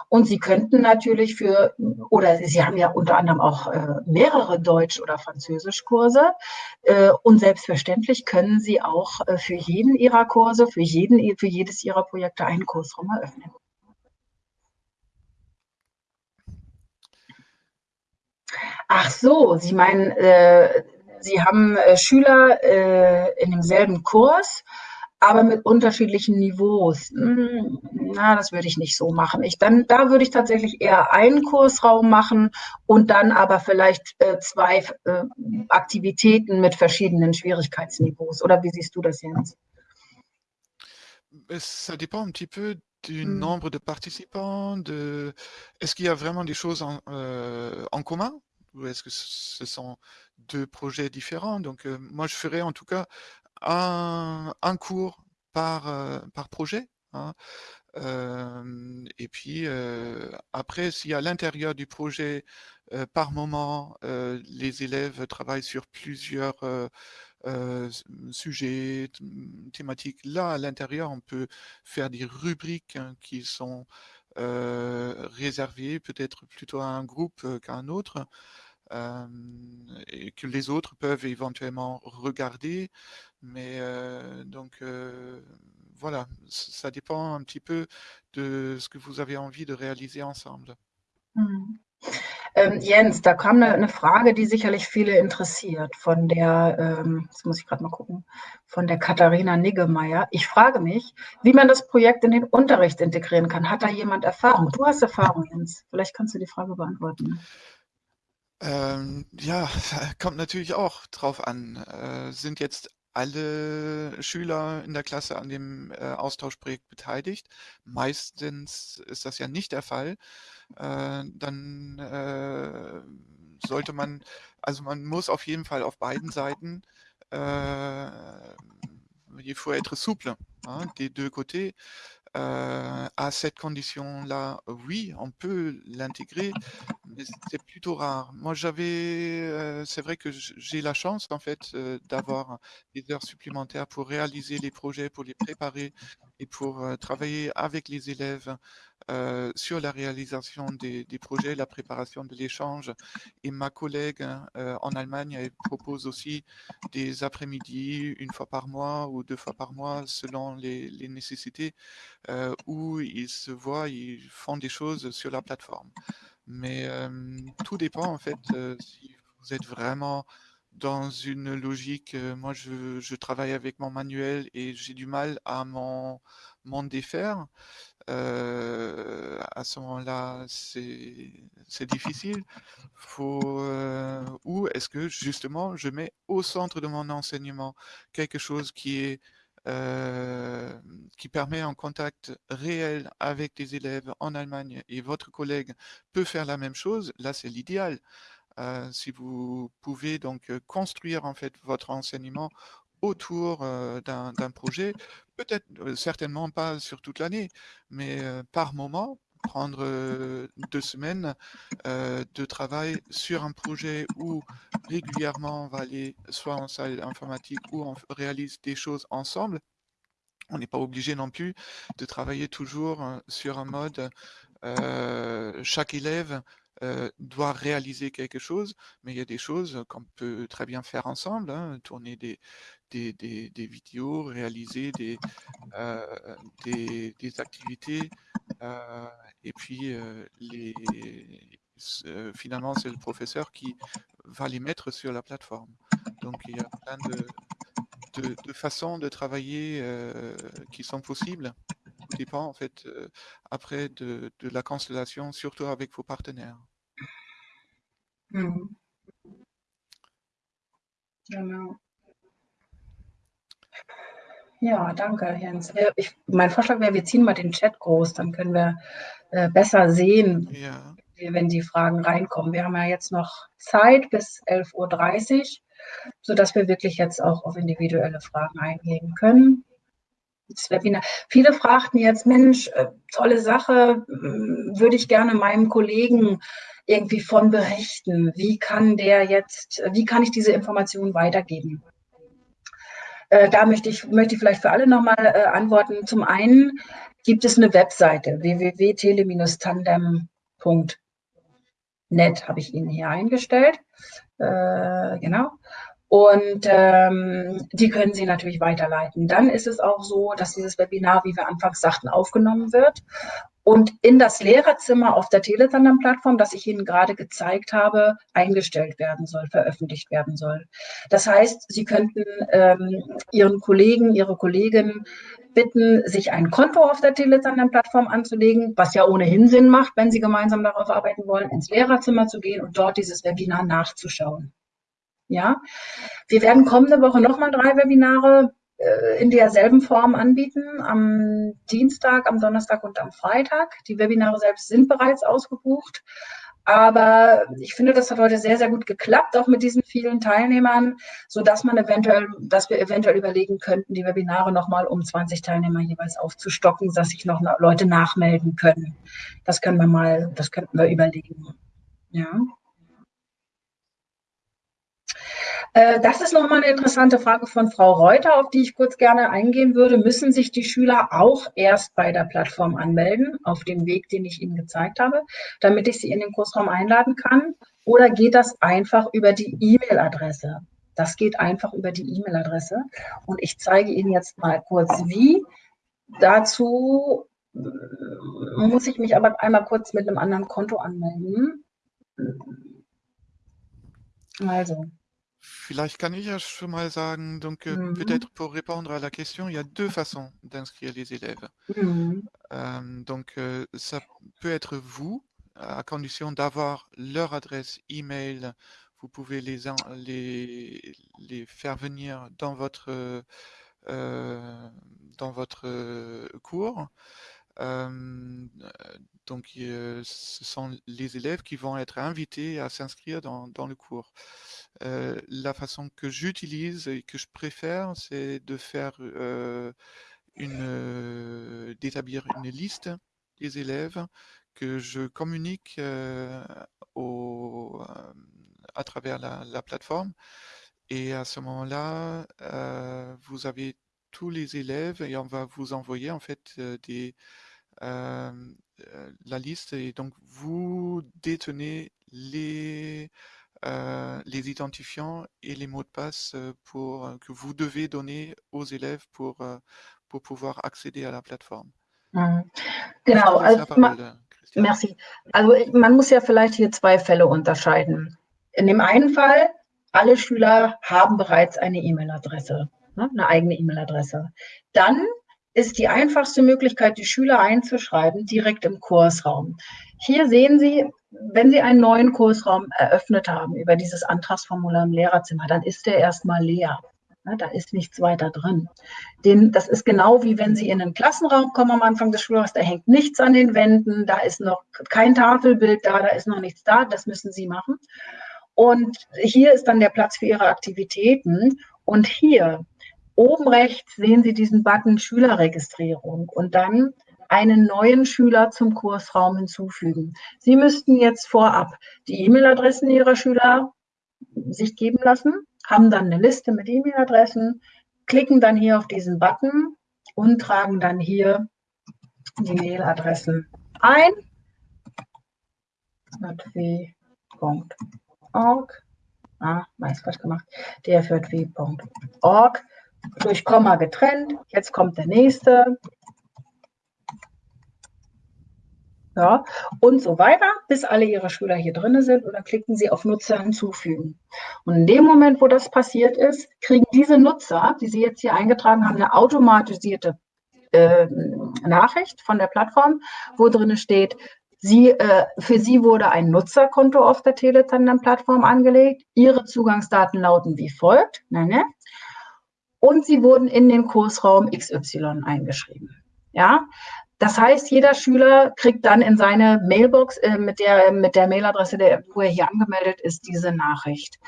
und Sie könnten natürlich für, oder Sie haben ja unter anderem auch äh, mehrere Deutsch- oder Französischkurse äh, und selbstverständlich können Sie auch äh, für jeden Ihrer Kurse, für, jeden, für jedes Ihrer Projekte einen Kursraum eröffnen. Ach so, Sie meinen, äh, Sie haben äh, Schüler äh, in demselben Kurs, aber mit unterschiedlichen Niveaus. Hm, na, das würde ich nicht so machen. Ich dann, da würde ich tatsächlich eher einen Kursraum machen und dann aber vielleicht äh, zwei äh, Aktivitäten mit verschiedenen Schwierigkeitsniveaus. Oder wie siehst du das, Jens? Ça dépend un petit peu du Hm. nombre de participants, de... Est-ce qu'il y a vraiment des choses en, euh, en commun est-ce que ce sont deux projets différents? Donc, euh, moi, je ferais en tout cas un, cours par, euh, par projet. hein. Euh, et puis, après, si à l'intérieur du projet, par moment, les élèves travaillent sur plusieurs sujets, thématiques, là, à l'intérieur, on peut faire des rubriques hein, qui sont euh, réservées peut-être plutôt à un groupe qu'à un autre. Euh, et que les autres peuvent éventuellement regarder. Mais euh, donc euh, voilà, ça dépend un petit peu de ce que vous avez envie de réaliser ensemble. Hm. Ähm, Jens, da kam eine, eine Frage, die sicherlich viele interessiert, von der, ähm, jetzt muss ich gerade mal gucken, von der Katharina Niggemeier. Ich frage mich, wie man das Projekt in den Unterricht integrieren kann. Hat da jemand Erfahrung? Du hast Erfahrung, Jens. Vielleicht kannst du die Frage beantworten. Ähm, ja, kommt natürlich auch drauf an. Äh, sind jetzt alle Schüler in der Klasse an dem äh, Austauschprojekt beteiligt? Meistens ist das ja nicht der Fall. Äh, dann euh, sollte man, also man muss auf jeden Fall auf beiden Seiten, il faut être souple hein, des deux côtés. Euh, à cette condition-là, oui, on peut l'intégrer, mais c'est plutôt rare. Moi, j'avais, euh, c'est vrai que j'ai la chance en fait euh, d'avoir des heures supplémentaires pour réaliser les projets, pour les préparer et pour travailler avec les élèves euh, sur la réalisation des, projets, la préparation de l'échange. Et ma collègue hein, euh, en Allemagne, propose aussi des après-midi, une fois par mois ou deux fois par mois, selon les, nécessités, euh, où ils se voient, ils font des choses sur la plateforme. Mais tout dépend en fait si vous êtes vraiment dans une logique, moi je, travaille avec mon manuel et j'ai du mal à m'en défaire. Euh, à ce moment-là, c'est difficile. Faut, euh, ou est-ce que justement, je mets au centre de mon enseignement quelque chose qui est euh, qui permet un contact réel avec des élèves en Allemagne et votre collègue peut faire la même chose, là c'est l'idéal. Si vous pouvez donc construire en fait votre enseignement autour d'un projet, peut-être certainement pas sur toute l'année, mais par moment, prendre deux semaines de travail sur un projet où régulièrement on va aller soit en salle informatique ou on réalise des choses ensemble. On n'est pas obligé non plus de travailler toujours sur un mode chaque élève doit réaliser quelque chose, mais il y a des choses qu'on peut très bien faire ensemble, hein, tourner des, des, vidéos, réaliser des, euh, des, activités. Euh, et puis, euh, les, finalement, c'est le professeur qui va les mettre sur la plateforme. Donc, il y a plein de, de, façons de travailler qui sont possibles. Tout dépend, en fait, après de, de, la constellation, surtout avec vos partenaires. Mhm. Ja, danke, Jens. Äh, ich, mein Vorschlag wäre, wir ziehen mal den Chat groß, dann können wir äh, besser sehen, ja. wenn die Fragen reinkommen. Wir haben ja jetzt noch Zeit bis 11.30 Uhr, sodass wir wirklich jetzt auch auf individuelle Fragen eingehen können. Das Webinar. Viele fragten jetzt, Mensch, äh, tolle Sache, würde ich gerne meinem Kollegen irgendwie von berichten. Wie kann der jetzt, wie kann ich diese Informationen weitergeben? Äh, da möchte ich, möchte ich vielleicht für alle nochmal äh, antworten. Zum einen gibt es eine Webseite www.tele-tandem.net habe ich Ihnen hier eingestellt. Äh, genau. Und ähm, die können Sie natürlich weiterleiten. Dann ist es auch so, dass dieses Webinar, wie wir anfangs sagten, aufgenommen wird und in das Lehrerzimmer auf der Teletandem-Plattform, das ich Ihnen gerade gezeigt habe, eingestellt werden soll, veröffentlicht werden soll. Das heißt, Sie könnten ähm, Ihren Kollegen, Ihre Kollegin bitten, sich ein Konto auf der Teletandem-Plattform anzulegen, was ja ohnehin Sinn macht, wenn Sie gemeinsam darauf arbeiten wollen, ins Lehrerzimmer zu gehen und dort dieses Webinar nachzuschauen. Ja, wir werden kommende Woche nochmal drei Webinare in derselben Form anbieten, am Dienstag, am Donnerstag und am Freitag. Die Webinare selbst sind bereits ausgebucht. Aber ich finde, das hat heute sehr, sehr gut geklappt, auch mit diesen vielen Teilnehmern, so dass man eventuell, dass wir eventuell überlegen könnten, die Webinare nochmal um 20 Teilnehmer jeweils aufzustocken, dass sich noch Leute nachmelden können. Das können wir mal, das könnten wir überlegen. Ja. Äh, das ist nochmal eine interessante Frage von Frau Reuter, auf die ich kurz gerne eingehen würde. Müssen sich die Schüler auch erst bei der Plattform anmelden, auf dem Weg, den ich Ihnen gezeigt habe, damit ich sie in den Kursraum einladen kann? Oder geht das einfach über die E-Mail-Adresse? Das geht einfach über die E-Mail-Adresse. Und ich zeige Ihnen jetzt mal kurz, wie. Dazu äh, muss ich mich aber einmal kurz mit einem anderen Konto anmelden. Also. Vielleicht kann ich ja schon mal sagen, donc euh, mmh. peut-être pour répondre à la question, il y a deux façons d'inscrire les élèves. Mmh. Euh, donc euh, ça peut être vous, à condition d'avoir leur adresse email, vous pouvez les, les, les faire venir dans votre, dans votre cours. Euh, donc, ce sont les élèves qui vont être invités à s'inscrire dans, le cours. La façon que j'utilise et que je préfère, c'est de faire une, d'établir une liste des élèves que je communique au, à travers la, la, plateforme. Et à ce moment-là, vous avez tous les élèves et on va vous envoyer en fait des, la liste et donc vous détenez les, euh, les identifiants et les mots de passe pour, que vous devez donner aux élèves pour, pour pouvoir accéder à la Plattform. Mhm. Genau, also, merci. Also man muss ja vielleicht hier zwei Fälle unterscheiden. In dem einen Fall, alle Schüler haben bereits eine E-Mail-Adresse, ne, eine eigene E-Mail-Adresse. Dann ist die einfachste Möglichkeit, die Schüler einzuschreiben, direkt im Kursraum. Hier sehen Sie, wenn Sie einen neuen Kursraum eröffnet haben über dieses Antragsformular im Lehrerzimmer, dann ist der erstmal leer. da ist nichts weiter drin. Den, das ist genau wie wenn Sie in einen Klassenraum kommen am Anfang des Schuljahres, da hängt nichts an den Wänden, da ist noch kein Tafelbild da, da ist noch nichts da, das müssen Sie machen. Und hier ist dann der Platz für Ihre Aktivitäten. Und hier Oben rechts sehen Sie diesen Button Schülerregistrierung und dann einen neuen Schüler zum Kursraum hinzufügen. Sie müssten jetzt vorab die E-Mail-Adressen Ihrer Schüler sich geben lassen, haben dann eine Liste mit E-Mail-Adressen, klicken dann hier auf diesen Button und tragen dann hier die Mail-Adressen ein. dfw.org. Ah, weiß falsch gemacht. dfw.org durch Komma getrennt. Jetzt kommt der nächste. Ja, und so weiter, bis alle Ihre Schüler hier drin sind. Und dann klicken Sie auf Nutzer hinzufügen. Und in dem Moment, wo das passiert ist, kriegen diese Nutzer, die Sie jetzt hier eingetragen haben, eine automatisierte äh, Nachricht von der Plattform, wo drin steht, Sie, äh, für Sie wurde ein Nutzerkonto auf der Teletandem-Plattform angelegt. Ihre Zugangsdaten lauten wie folgt. Ne, ne? Und sie wurden in den Kursraum XY eingeschrieben. Ja, das heißt, jeder Schüler kriegt dann in seine Mailbox äh, mit der, mit der Mailadresse, der, wo er hier angemeldet ist, diese Nachricht.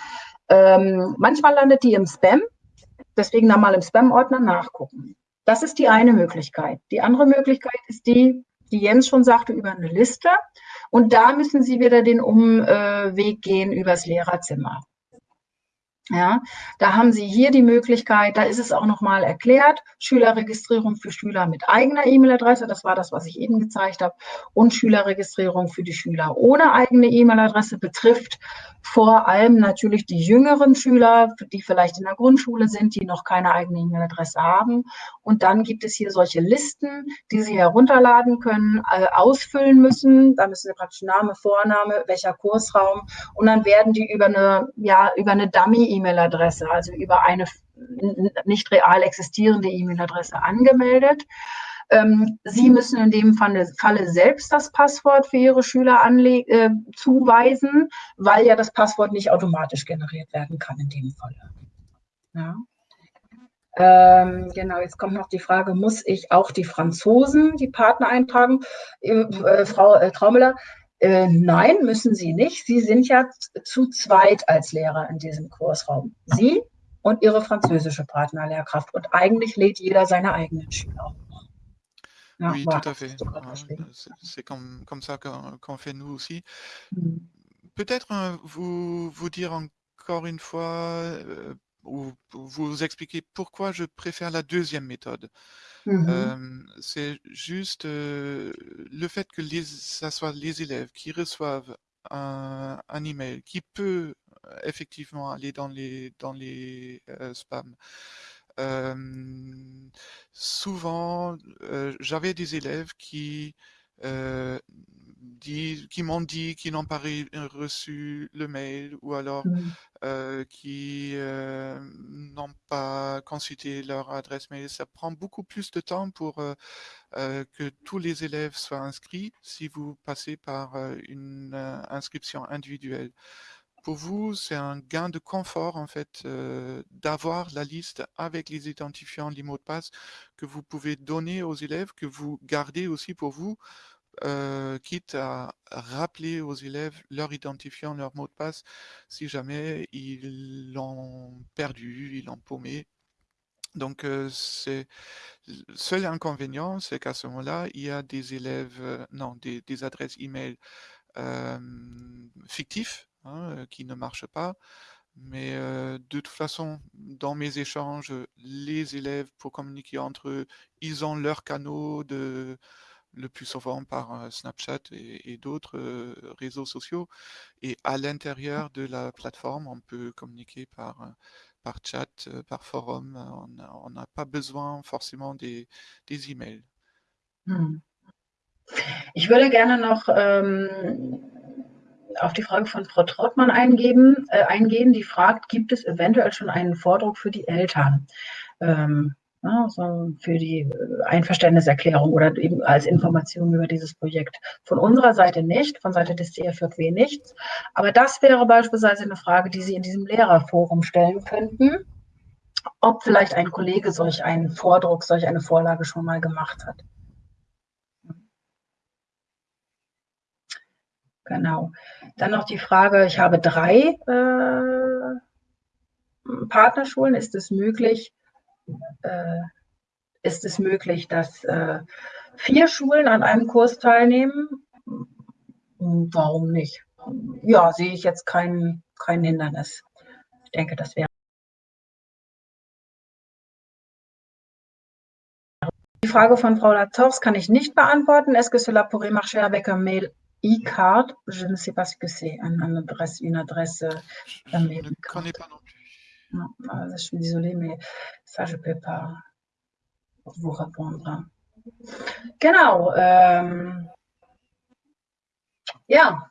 Ähm, manchmal landet die im Spam, deswegen dann mal im Spam-Ordner nachgucken. Das ist die eine Möglichkeit. Die andere Möglichkeit ist die, die Jens schon sagte, über eine Liste. Und da müssen Sie wieder den Umweg gehen übers Lehrerzimmer. Ja, da haben Sie hier die Möglichkeit, da ist es auch nochmal erklärt, Schülerregistrierung für Schüler mit eigener E-Mail-Adresse, das war das, was ich eben gezeigt habe, und Schülerregistrierung für die Schüler ohne eigene E-Mail-Adresse betrifft vor allem natürlich die jüngeren Schüler, die vielleicht in der Grundschule sind, die noch keine eigene E-Mail-Adresse haben. Und dann gibt es hier solche Listen, die Sie herunterladen können, äh, ausfüllen müssen. Da müssen Sie praktisch Name, Vorname, welcher Kursraum. Und dann werden die über eine, ja, über eine Dummy-E-Mail-Adresse, also über eine nicht real existierende E-Mail-Adresse angemeldet. Ähm, Sie müssen in dem Falle, Falle, selbst das Passwort für Ihre Schüler äh, zuweisen, weil ja das Passwort nicht automatisch generiert werden kann in dem Falle. Ja. Ähm, genau, jetzt kommt noch die Frage, muss ich auch die Franzosen, die Partner eintragen? Äh, äh, Frau äh, Traumüller, äh, nein, müssen Sie nicht. Sie sind ja zu zweit als Lehrer in diesem Kursraum. Sie und Ihre französische Partnerlehrkraft. Und eigentlich lädt jeder seine eigenen Schüler. Ah, oui, tout à fait. c'est comme, comme ça qu'on fait nous aussi. Mmh. Peut-être euh, vous, vous dire encore une fois, euh, ou vous expliquer pourquoi je préfère la deuxième méthode. Mmh c'est juste le fait que les, ça soit les élèves qui reçoivent un, un email qui peut effectivement aller dans les, dans les spams. Souvent, j'avais des élèves qui, qui m'ont dit qu'ils n'ont pas reçu le mail ou alors mmh. qui n'ont pas consulté leur adresse mail. Ça prend beaucoup plus de temps pour que tous les élèves soient inscrits si vous passez par une inscription individuelle pour vous, c'est un gain de confort en fait euh, d'avoir la liste avec les identifiants, les mots de passe que vous pouvez donner aux élèves, que vous gardez aussi pour vous, euh, quitte à rappeler aux élèves leur identifiant, leur mot de passe, si jamais ils l'ont perdu, ils l'ont paumé. Donc, euh, seul inconvénient, c'est qu'à ce moment-là, il y a des élèves, non, des, adresses email fictifs Hein, euh, qui ne marche pas. Mais euh, de toute façon, dans mes échanges, les élèves, pour communiquer entre eux, ils ont leurs canaux de, le plus souvent par euh, Snapchat et, d'autres réseaux sociaux. Et à l'intérieur de la plateforme, on peut communiquer par, par chat, par forum. On n'a pas besoin forcément des, des emails. Hm. Ich würde gerne noch ähm, auf die Frage von Frau Trottmann eingeben, äh, eingehen, die fragt, gibt es eventuell schon einen Vordruck für die Eltern? Ähm, ja, so für die äh, Einverständniserklärung oder eben als Information über dieses Projekt. Von unserer Seite nicht, von Seite des DFJW nichts. Aber das wäre beispielsweise eine Frage, die Sie in diesem Lehrerforum stellen könnten, ob vielleicht ein Kollege solch einen Vordruck, solch eine Vorlage schon mal gemacht hat. Genau. Dann noch die Frage, ich habe drei äh, Partnerschulen. Ist es möglich, äh, ist es möglich, dass äh, vier Schulen an einem Kurs teilnehmen. Warum nicht? Ja, sehe ich jetzt kein, kein Hindernis. Ich denke, das wäre. Die Frage von Frau Lators kann ich nicht beantworten. Est-ce que cela pourrait marcher avec un mail e-card? Je ne sais pas ce que c'est, une adresse, une adresse. Je ne connais pas. Non, je suis désolée, mais ça, je ne peux pas vous répondre. Genau. Ähm, ja,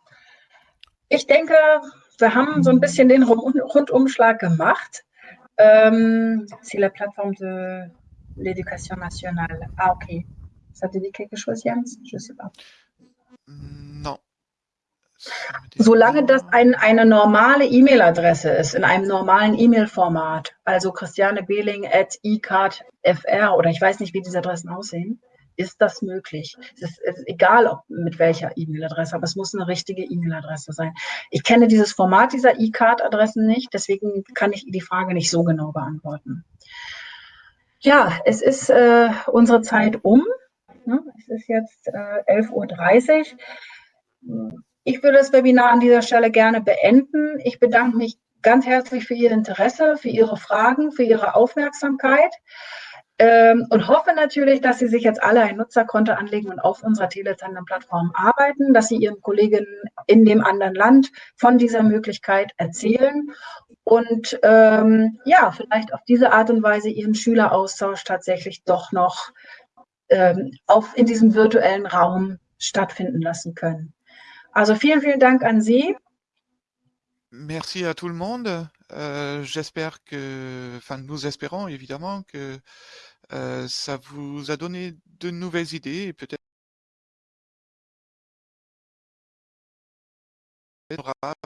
ich denke, wir haben so ein bisschen den Rundumschlag gemacht. Ähm, c'est la plateforme de l'éducation nationale. Ah, ok. Ça te dit quelque chose, Jens? Je ne sais pas. Non. Solange das ein, eine normale E-Mail-Adresse ist, in einem normalen E-Mail-Format, also Christiane Behling at eCardFR oder ich weiß nicht, wie diese Adressen aussehen, ist das möglich. Es ist, es ist egal, ob mit welcher E-Mail-Adresse, aber es muss eine richtige E-Mail-Adresse sein. Ich kenne dieses Format dieser E-Card-Adressen nicht, deswegen kann ich die Frage nicht so genau beantworten. Ja, es ist äh, unsere Zeit um. Ne? Es ist jetzt äh, 11.30 Uhr. Ich würde das Webinar an dieser Stelle gerne beenden. Ich bedanke mich ganz herzlich für Ihr Interesse, für Ihre Fragen, für Ihre Aufmerksamkeit ähm, und hoffe natürlich, dass Sie sich jetzt alle ein Nutzerkonto anlegen und auf unserer Teletandem-Plattform arbeiten, dass Sie Ihren Kolleginnen in dem anderen Land von dieser Möglichkeit erzählen und ähm, ja, vielleicht auf diese Art und Weise Ihren Schüleraustausch tatsächlich doch noch ähm, auf, in diesem virtuellen Raum stattfinden lassen können. Also vielen, vielen Dank an Sie. Merci à tout le monde. Euh, J'espère que, enfin nous espérons évidemment que euh, ça vous a donné de nouvelles idées et peut-être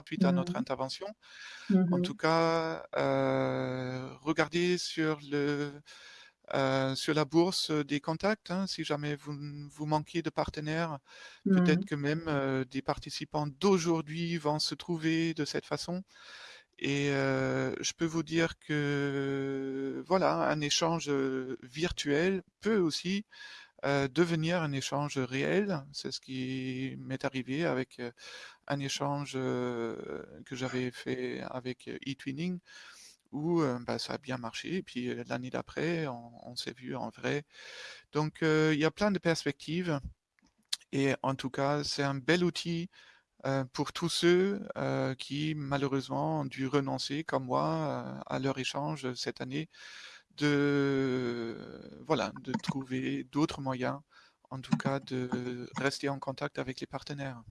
suite à notre intervention. Mm -hmm. En Mhm. tout cas, euh, regardez sur le euh, sur la bourse des contacts, hein, si jamais vous, vous manquez de partenaires, peut-être Mhm. que même euh, des participants d'aujourd'hui vont se trouver de cette façon. Et euh, je peux vous dire que voilà, un échange virtuel peut aussi euh, devenir un échange réel. C'est ce qui m'est arrivé avec euh, un échange euh, que j'avais fait avec eTwinning où bah, ça a bien marché. Et puis l'année d'après, on, s'est vu en vrai. Donc il y a plein de perspectives. Et en tout cas, c'est un bel outil pour tous ceux qui malheureusement ont dû renoncer, comme moi, à leur échange cette année, de, voilà, de trouver d'autres moyens, en tout cas de rester en contact avec les partenaires.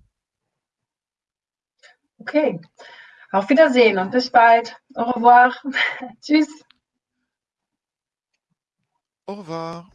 Okay. Auf Wiedersehen und bis bald. Au revoir. Tschüss. Au revoir.